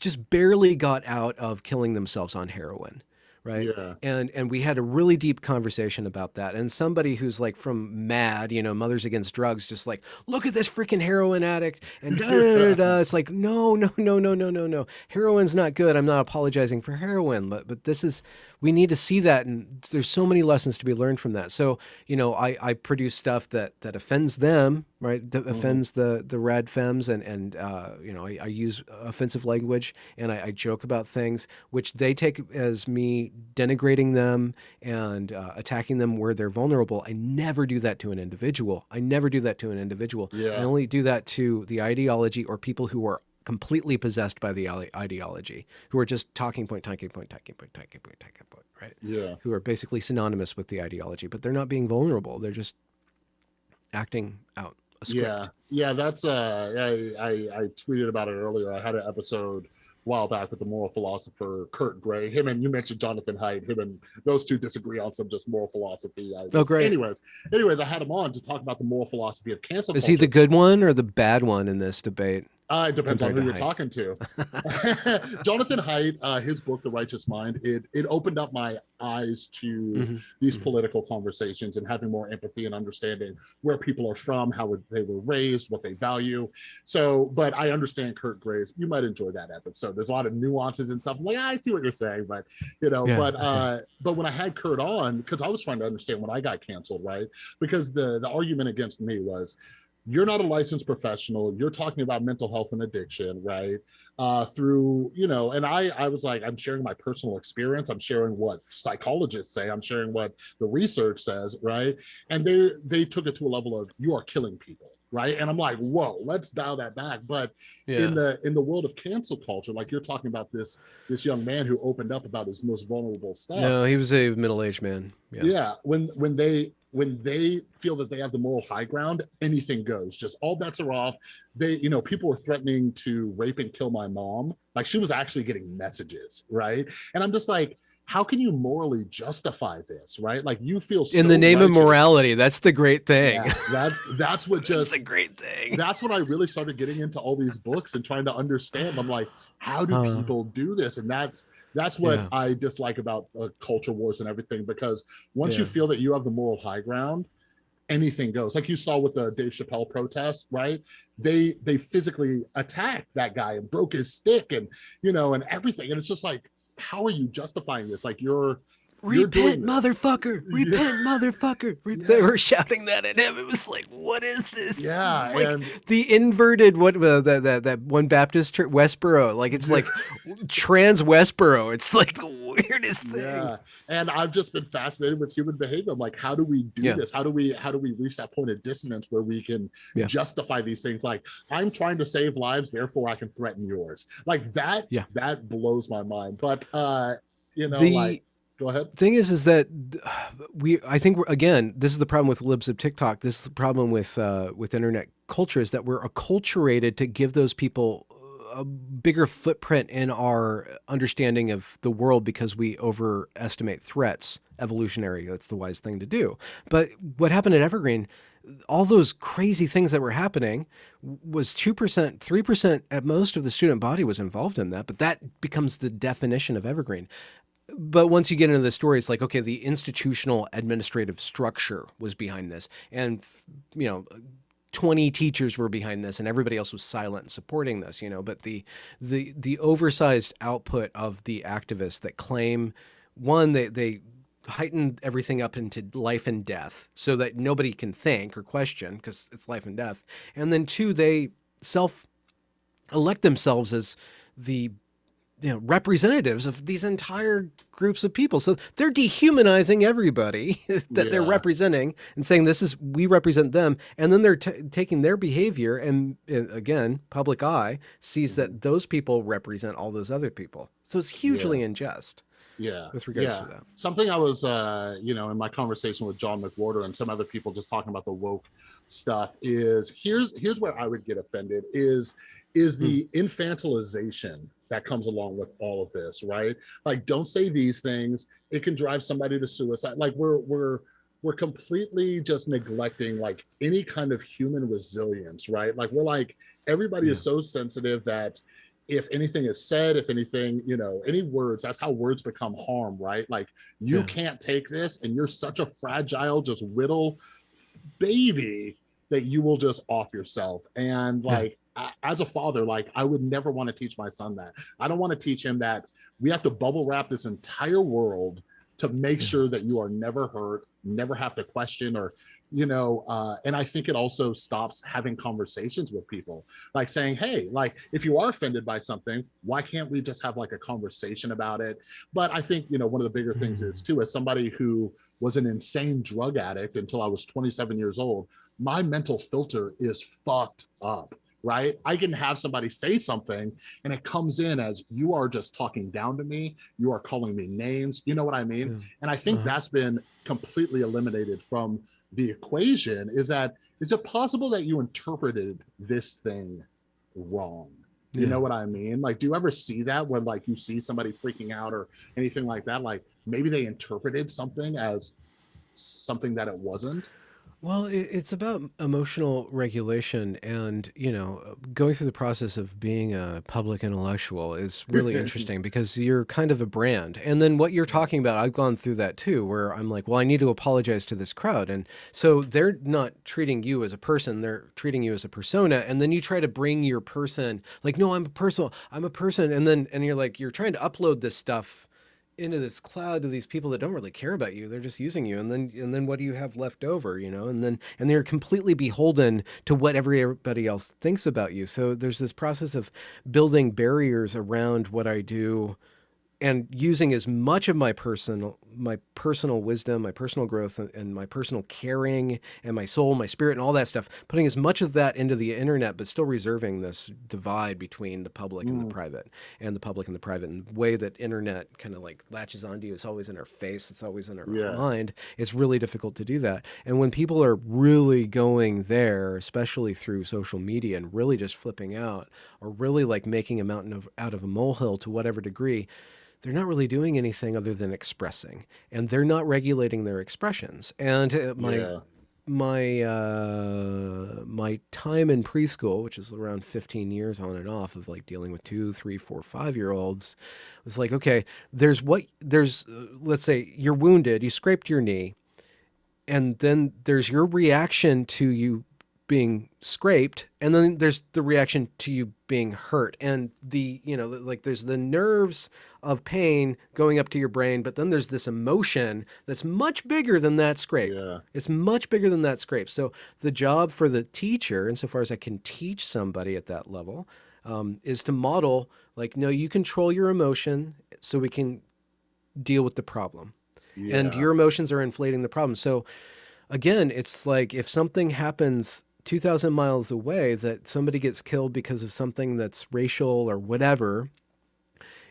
just barely got out of killing themselves on heroin right yeah. and and we had a really deep conversation about that and somebody who's like from mad you know mothers against drugs just like look at this freaking heroin addict and da, da, da, da. it's like no no no no no no no heroin's not good i'm not apologizing for heroin but but this is we need to see that and there's so many lessons to be learned from that. So you know i i produce stuff that that offends them right? That mm-hmm. offends the the rad femmes and and uh, you know I, I, use offensive language and I, I, joke about things which they take as me denigrating them and uh, attacking them where they're vulnerable. I never do that to an individual. I never do that to an individual. Yeah. i only do that to the ideology or people who are completely possessed by the ideology, who are just talking point, talking point, talking point, talking point, talking point, right? Yeah. Who are basically synonymous with the ideology, but they're not being vulnerable. They're just acting out a script. Yeah. Yeah. That's, uh, I, I, I tweeted about it earlier. I had an episode while back with the moral philosopher Kurt Gray. Him and you mentioned Jonathan Haidt. Him and those two disagree on some just moral philosophy. oh, great. Anyways, anyways, I had him on to talk about the moral philosophy of cancel. Is culture. he the good one or the bad one in this debate? Uh, it depends on who you're talking to. Jonathan Haidt, uh, his book, The Righteous Mind, it it opened up my eyes to mm-hmm. these mm-hmm. political conversations and having more empathy and understanding where people are from, how they were raised, what they value. So, but I understand Kurt Gray's. You might enjoy that episode. There's a lot of nuances and stuff. I'm like, I see what you're saying, but you know, yeah, but uh, but when I had Kurt on, because I was trying to understand when I got canceled, right? Because the the argument against me was you're not a licensed professional you're talking about mental health and addiction right? Uh through you know and i i was like i'm sharing my personal experience i'm sharing what psychologists say i'm sharing what the research says right? And they they took it to a level of you are killing people right and i'm like whoa let's dial that back but yeah. in the in the world of cancel culture like you're talking about this this young man who opened up about his most vulnerable stuff no he was a middle-aged man yeah. yeah when when they when they feel that they have the moral high ground, anything goes. Just all bets are off. They, you know, people were threatening to rape and kill my mom. Like she was actually getting messages, right? And I'm just like, how can you morally justify this, right? Like you feel so in the name righteous. of morality. That's the great thing. Yeah, that's that's what just that's the great thing. That's when I really started getting into all these books and trying to understand. I'm like, how do uh, people do this? And that's That's what Yeah. I dislike about uh, culture wars and everything because once you feel that you have the moral high ground, anything goes. Like you saw with the Dave Chappelle protest, right? They they physically attacked that guy and broke his stick and you know and everything. And it's just like, how are you justifying this? Like you're Repent, motherfucker! Yeah. Repent, motherfucker! Re- Yeah. They were shouting that at him. It was like, what is this? yeah, like and the inverted what uh, that that that one Baptist church Westboro. Like it's like trans Westboro. It's like the weirdest thing. Yeah, and I've just been fascinated with human behavior. I'm like, how do we do Yeah. this? How do we how do we reach that point of dissonance where we can Yeah. justify these things? Like, I'm trying to save lives, therefore I can threaten yours. Like that. Yeah. that blows my mind. But uh, you know, The- like, go ahead. thing is is that we i think again this is the problem with libs of tiktok. This is the problem with uh, with internet culture is that we're acculturated to give those people a bigger footprint in our understanding of the world because we overestimate threats. Evolutionary that's the wise thing to do. But what happened at evergreen all those crazy things that were happening was 2% 3% at most of the student body was involved in that but that becomes the definition of evergreen but once you get into the story, it's like, okay, the institutional administrative structure was behind this. And, you know, 20 teachers were behind this and everybody else was silent and supporting this, you know, but the, the, the oversized output of the activists that claim one, they, they heightened everything up into life and death so that nobody can think or question because it's life and death. And then two, they self elect themselves as the you know representatives of these entire groups of people. So they're dehumanizing everybody that they're representing and saying this is we represent them. And then they're t- taking their behavior and, and again public eye sees Mm-hmm. that those people represent all those other people. So it's hugely unjust Yeah, with regards yeah. to that something I was, uh, you know, in my conversation with John McWhorter and some other people just talking about the woke stuff is here's here's where I would get offended is is the infantilization that comes along with all of this, right? Like, don't say these things; it can drive somebody to suicide. Like, we're we're we're completely just neglecting like any kind of human resilience, right? Like, we're like everybody is so sensitive that if anything is said, if anything, you know, any words, that's how words become harm, right? Like you Yeah. can't take this and you're such a fragile, just whittle baby that you will just off yourself. And like, as a father, like I would never want to teach my son that. I don't want to teach him that we have to bubble wrap this entire world to make sure that you are never hurt, never have to question or, you know, uh, and I think it also stops having conversations with people like saying, hey, like if you are offended by something, why can't we just have like a conversation about it? But I think, you know, one of the bigger things is too, as somebody who was an insane drug addict until I was 27 years old, my mental filter is fucked up. Right. I can have somebody say something and it comes in as you are just talking down to me. You are calling me names. You know what I mean? Yeah. And I think Uh-huh. that's been completely eliminated from the equation is that is it possible that you interpreted this thing wrong? You Yeah. know what I mean? Like, do you ever see that when like you see somebody freaking out or anything like that? Like maybe they interpreted something as something that it wasn't. Well, it's about emotional regulation, and you know, uh, going through the process of being a public intellectual is really interesting because you're kind of a brand. And then what you're talking about, I've gone through that too, where I'm like, well, I need to apologize to this crowd, and so they're not treating you as a person; they're treating you as a persona. And then you try to bring your person, like, no, I'm a personal, I'm a person, and then and you're like, you're trying to upload this stuff into this cloud to these people that don't really care about you. They're just using you and then and then what do you have left over you know? And then and they're completely beholden to what everybody else thinks about you. So there's this process of building barriers around what i do and using as much of my personal my personal wisdom my personal growth and, my personal caring and my soul my spirit and all that stuff putting as much of that into the internet but still reserving this divide between the public and the mm. private and the public and the private and the way that internet kind of like latches onto you it's always in our face it's always in our Yeah. mind it's really difficult to do that and when people are really going there especially through social media and really just flipping out or really like making a mountain of, out of a molehill to whatever degree they're not really doing anything other than expressing and they're not regulating their expressions and uh, my yeah. my uh, my time in preschool, which is around 15 years on and off of like dealing with two, three, four, five year olds, was like, okay, there's what there's. Uh, let's say you're wounded, you scraped your knee, and then there's your reaction to you being scraped and then there's the reaction to you being hurt. And the you know like there's the nerves of pain going up to your brain but then there's this emotion that's much bigger than that scrape. Yeah. it's much bigger than that scrape. So the job for the teacher insofar as i can teach somebody at that level um, is to model like no you control your emotion so we can deal with the problem. And your emotions are inflating the problem. So again, it's like if something happens 2000 miles away that somebody gets killed because of something that's racial or whatever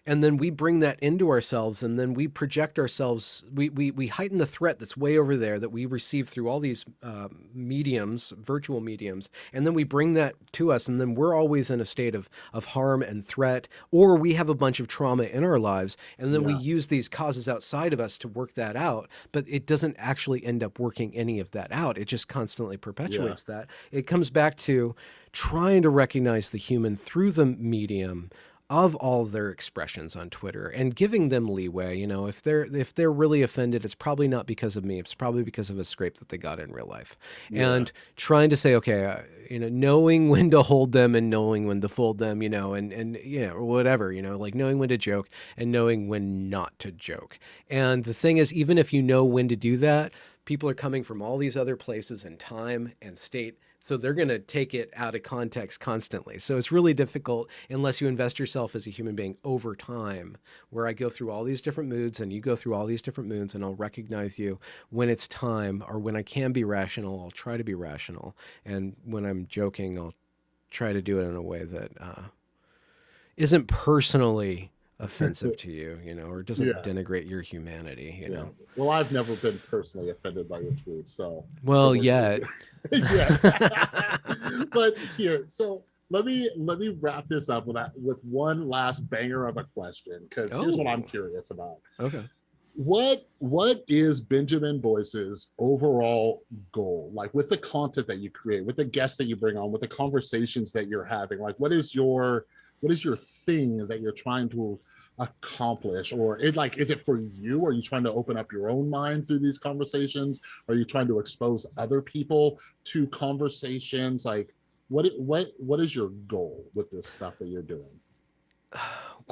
and then we bring that into ourselves and then we project ourselves we, we, we heighten the threat that's way over there that we receive through all these uh, mediums virtual mediums and then we bring that to us and then we're always in a state of, of harm and threat or we have a bunch of trauma in our lives and then we use these causes outside of us to work that out but it doesn't actually end up working any of that out. It just constantly perpetuates that. It comes back to trying to recognize the human through the medium of all their expressions on Twitter and giving them leeway. You know, if they're if they're really offended, it's probably not because of me. It's probably because of a scrape that they got in real life. And trying to say, okay, uh, you know, knowing when to hold them and knowing when to fold them, you know, and and you know, whatever, you know, like knowing when to joke and knowing when not to joke. And the thing is, even if you know when to do that, people are coming from all these other places and time and state so they're going to take it out of context constantly. So it's really difficult unless you invest yourself as a human being over time, where I go through all these different moods and you go through all these different moods, and I'll recognize you when it's time or when I can be rational. I'll try to be rational. And when I'm joking, I'll try to do it in a way that uh, isn't personally offensive to you, you know, or doesn't Yeah. denigrate your humanity, you Yeah. know. Well, I've never been personally offended by your tweets, so. Well, so yet. yeah. but here, so let me let me wrap this up with that with one last banger of a question because here's what I'm Oh. curious about. Okay. What what is Benjamin Boyce's overall goal? Like with the content that you create, with the guests that you bring on, with the conversations that you're having, like what is your what is your thing that you're trying to accomplish? Or it like is it for you? Are you trying to open up your own mind through these conversations? Are you trying to expose other people to conversations? Like what what what is your goal with this stuff that you're doing?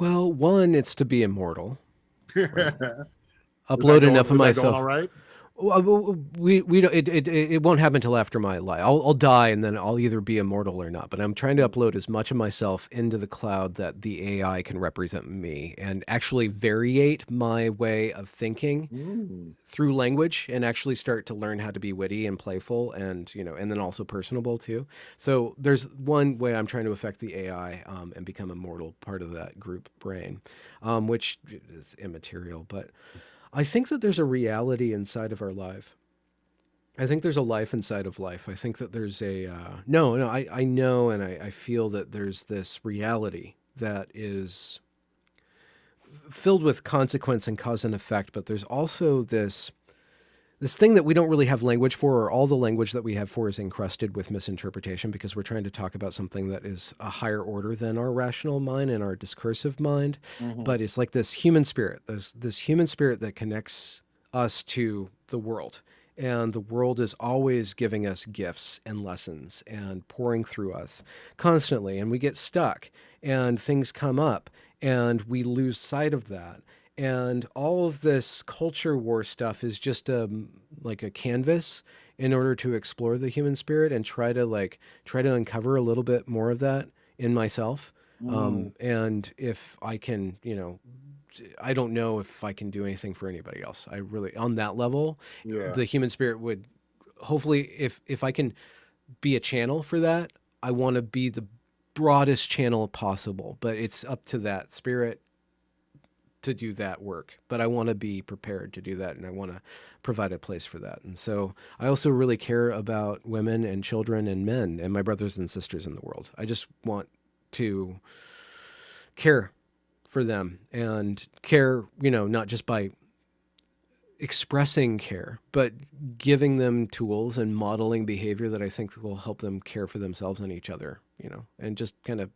Well, one, it's to be immortal. Is Upload going- enough of is that going myself. all right We we don't. It, it it won't happen until after my life. I'll I'll die and then I'll either be immortal or not. But I'm trying to upload as much of myself into the cloud that the AI can represent me and actually variate my way of thinking Mm, through language and actually start to learn how to be witty and playful and you know and then also personable too. So there's one way I'm trying to affect the AI um, and become a mortal part of that group brain, um, which is immaterial. But I think that there's a reality inside of our life. I think there's a life inside of life. I think that there's a uh, no, no. I I know and I, I feel that there's this reality that is filled with consequence and cause and effect, but there's also this this thing that we don't really have language for, or all the language that we have for is encrusted with misinterpretation because we're trying to talk about something that is a higher order than our rational mind and our discursive mind. mhm. But it's like this human spirit, this this human spirit that connects us to the world. And the world is always giving us gifts and lessons and pouring through us constantly. And we get stuck and things come up and we lose sight of that. And all of this culture war stuff is just a like a canvas in order to explore the human spirit and try to like try to uncover a little bit more of that in myself. Um, and if I can, you know, I don't know if I can do anything for anybody else. I really, on that level, yeah the human spirit would hopefully, if if I can be a channel for that, I want to be the broadest channel possible. But it's up to that spirit to do that work. But I want to be prepared to do that, and I want to provide a place for that. And so I also really care about women and children and men and my brothers and sisters in the world. I just want to care for them and care, you know, not just by expressing care, but giving them tools and modeling behavior that I think will help them care for themselves and each other, you know, and just kind of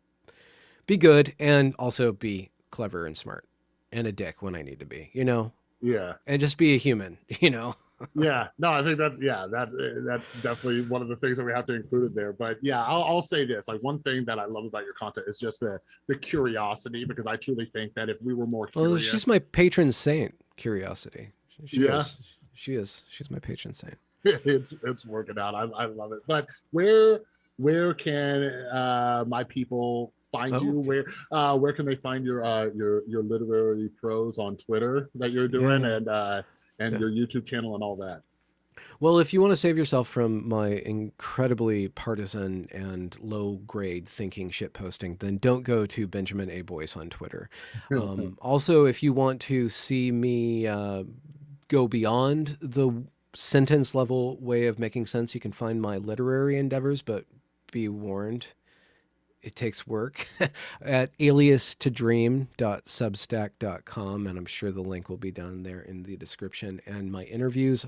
be good and also be clever and smart and a dick when I need to be, you know, Yeah. and just be a human, you know. yeah no i think that's yeah that that's definitely one of the things that we have to include in there but yeah I'll, I'll say this like one thing that i love about your content is just the the curiosity because i truly think that if we were more curious Well, she's my patron saint, curiosity. She Yeah. is. She is. She's my patron saint. it's it's working out I, I love it but where where can uh my people find Oh, you where uh where can they find your uh your your literary prose on twitter that you're doing Yeah. and uh and Yeah. your youtube channel and all that Well, if you want to save yourself from my incredibly partisan and low grade thinking shit posting, then don't go to Benjamin A. Boyce on Twitter. Um, also, if you want to see me uh, go beyond the sentence level way of making sense, you can find my literary endeavors, but be warned. It takes work at alias to dream.substack.com, and I'm sure the link will be down there in the description. And my interviews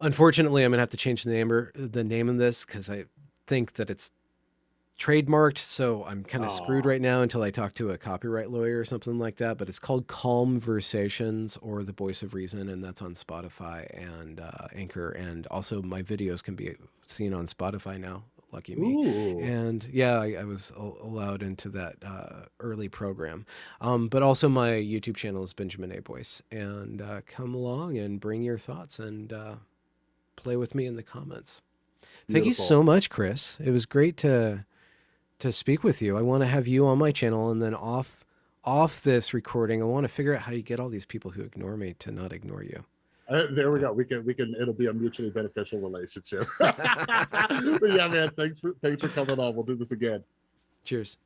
Unfortunately, I'm gonna have to change the name or the name of this because I think that it's trademarked. So I'm kind of screwed right now until I talk to a copyright lawyer or something like that. But it's called Calm Versations or The Voice of Reason, and that's on Spotify and uh, Anchor, and also my videos can be seen on Spotify now. Lucky me. Ooh. And yeah, I, I was al- allowed into that uh, early program. Um, but also, my YouTube channel is Benjamin A. Boyce. And uh, come along and bring your thoughts and uh, play with me in the comments. Thank you so much, Chris. It was great to to speak with you. I want to have you on my channel, and then off off this recording, I want to figure out how you get all these people who ignore me to not ignore you. Uh, there we go. We can we can it'll be a mutually beneficial relationship. yeah, man. Thanks for thanks for coming on. We'll do this again. Cheers.